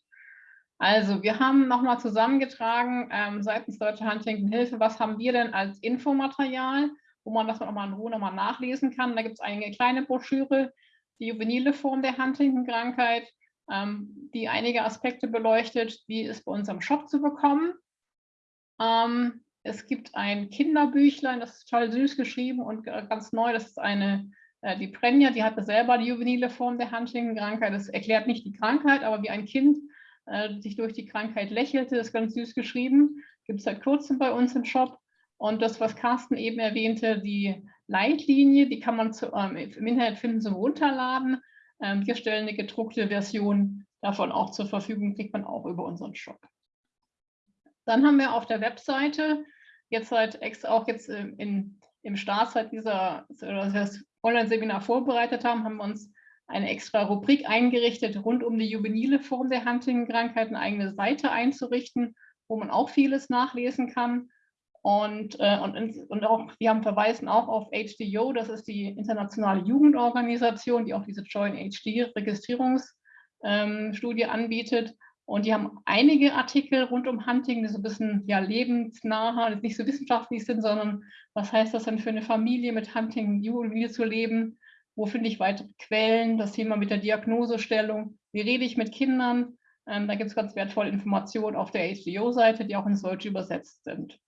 Also, wir haben nochmal zusammengetragen ähm, seitens Deutsche Huntington Hilfe, was haben wir denn als Infomaterial? Wo man das nochmal in Ruhe nochmal nachlesen kann. Da gibt es eine kleine Broschüre, die juvenile Form der Huntington-Krankheit, ähm, die einige Aspekte beleuchtet, wie es bei uns am Shop zu bekommen. Ähm, es gibt ein Kinderbüchlein, das ist total süß geschrieben und ganz neu. Das ist eine, äh, die Prenja, die hatte selber die juvenile Form der Huntington-Krankheit. Das erklärt nicht die Krankheit, aber wie ein Kind äh, sich durch die Krankheit lächelte, ist ganz süß geschrieben. Gibt es seit kurzem bei uns im Shop. Und das, was Carsten eben erwähnte, die Leitlinie, die kann man zu, ähm, im Internet finden zum Runterladen. Ähm, wir stellen eine gedruckte Version davon auch zur Verfügung, kriegt man auch über unseren Shop. Dann haben wir auf der Webseite, jetzt seit extra auch jetzt in, im Start seit dieser, das Online-Seminar vorbereitet haben, haben wir uns eine extra Rubrik eingerichtet, rund um die juvenile Form der Huntington-Krankheit, eine eigene Seite einzurichten, wo man auch vieles nachlesen kann. Und, äh, und, und auch, wir haben verweisen auch auf HDO, das ist die internationale Jugendorganisation, die auch diese Join HD Registrierungsstudie ähm, anbietet. Und die haben einige Artikel rund um Hunting, die so ein bisschen ja, lebensnah, die nicht so wissenschaftlich sind, sondern was heißt das denn für eine Familie mit Hunting Jugendliche zu leben? wo finde ich weitere Quellen, das Thema mit der Diagnosestellung, wie rede ich mit Kindern. Ähm, da gibt es ganz wertvolle Informationen auf der HDO-Seite, die auch ins Deutsche übersetzt sind.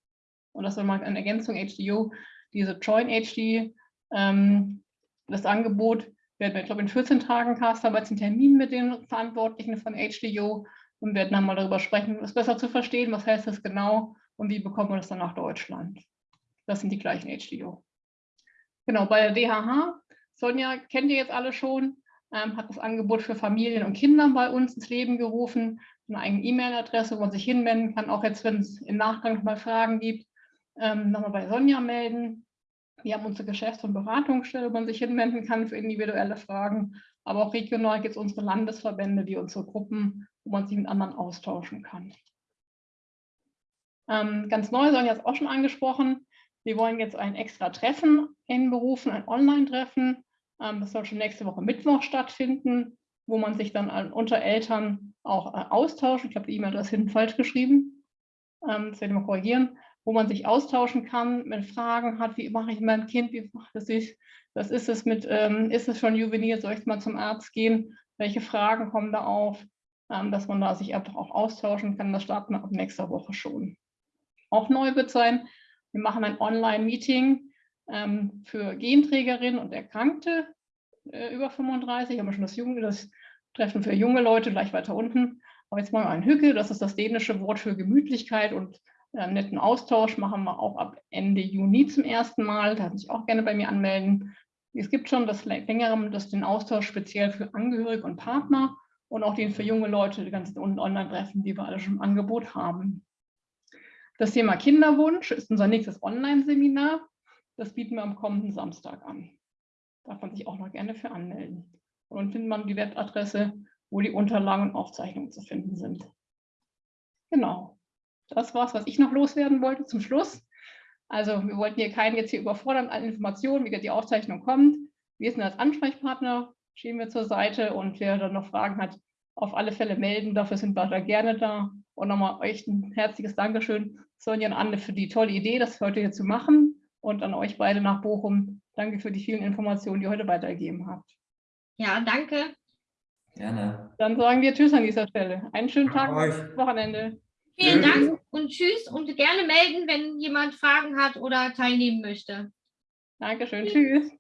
Und das ist mal eine Ergänzung HDO, diese Join HD, ähm, das Angebot werden wir, glaube ich, in 14 Tagen Cast haben wir jetzt einen Termin mit den Verantwortlichen von HDO und werden dann mal darüber sprechen, es besser zu verstehen, was heißt das genau und wie bekommen wir das dann nach Deutschland. Das sind die gleichen HDO. Genau, bei der DHH, Sonja kennt ihr jetzt alle schon, ähm, hat das Angebot für Familien und Kinder bei uns ins Leben gerufen, eine eigene E-Mail-Adresse, wo man sich hinwenden kann, auch jetzt, wenn es im Nachgang nochmal Fragen gibt, ähm, nochmal bei Sonja melden. Wir haben unsere Geschäfts- und Beratungsstelle, wo man sich hinwenden kann für individuelle Fragen. Aber auch regional gibt es unsere Landesverbände, wie unsere Gruppen, wo man sich mit anderen austauschen kann. Ähm, ganz neu, Sonja hat es auch schon angesprochen, wir wollen jetzt ein extra Treffen einberufen, ein Online-Treffen. Ähm, das soll schon nächste Woche Mittwoch stattfinden, wo man sich dann unter Eltern auch äh, austauscht. Ich habe die E-Mail-Adresse hinten falsch geschrieben. Ähm, das werde ich mal korrigieren wo man sich austauschen kann, wenn Fragen hat, wie mache ich mein Kind, wie macht es sich, was ist es mit, ähm, ist es schon juvenil, soll ich mal zum Arzt gehen, welche Fragen kommen da auf, ähm, dass man da sich einfach auch austauschen kann, das starten wir ab nächster Woche schon. Auch neu wird sein, wir machen ein Online-Meeting ähm, für Genträgerinnen und Erkrankte äh, über 35, haben wir schon das, junge, das Treffen für junge Leute gleich weiter unten, aber jetzt wir ein Hücke, das ist das dänische Wort für Gemütlichkeit und äh, netten Austausch machen wir auch ab Ende Juni zum ersten Mal. Da kann sich auch gerne bei mir anmelden. Es gibt schon das längere, das den Austausch speziell für Angehörige und Partner und auch den für junge Leute, die ganzen Online-Treffen, die wir alle schon im Angebot haben. Das Thema Kinderwunsch ist unser nächstes Online-Seminar. Das bieten wir am kommenden Samstag an. Darf man sich auch noch gerne für anmelden. Und dann findet man die Webadresse, wo die Unterlagen und Aufzeichnungen zu finden sind. Genau. Das war es, was ich noch loswerden wollte zum Schluss. Also wir wollten hier keinen jetzt hier überfordern an Informationen, wie die Aufzeichnung kommt. Wir sind als Ansprechpartner, stehen wir zur Seite und wer dann noch Fragen hat, auf alle Fälle melden. Dafür sind wir da gerne da. Und nochmal euch ein herzliches Dankeschön, Sonja und Anne, für die tolle Idee, das heute hier zu machen. Und an euch beide nach Bochum. Danke für die vielen Informationen, die ihr heute weitergegeben habt. Ja, danke. Gerne. Dann sagen wir Tschüss an dieser Stelle. Einen schönen Tag, Wochenende. Vielen Dank und tschüss und gerne melden, wenn jemand Fragen hat oder teilnehmen möchte. Dankeschön, tschüss.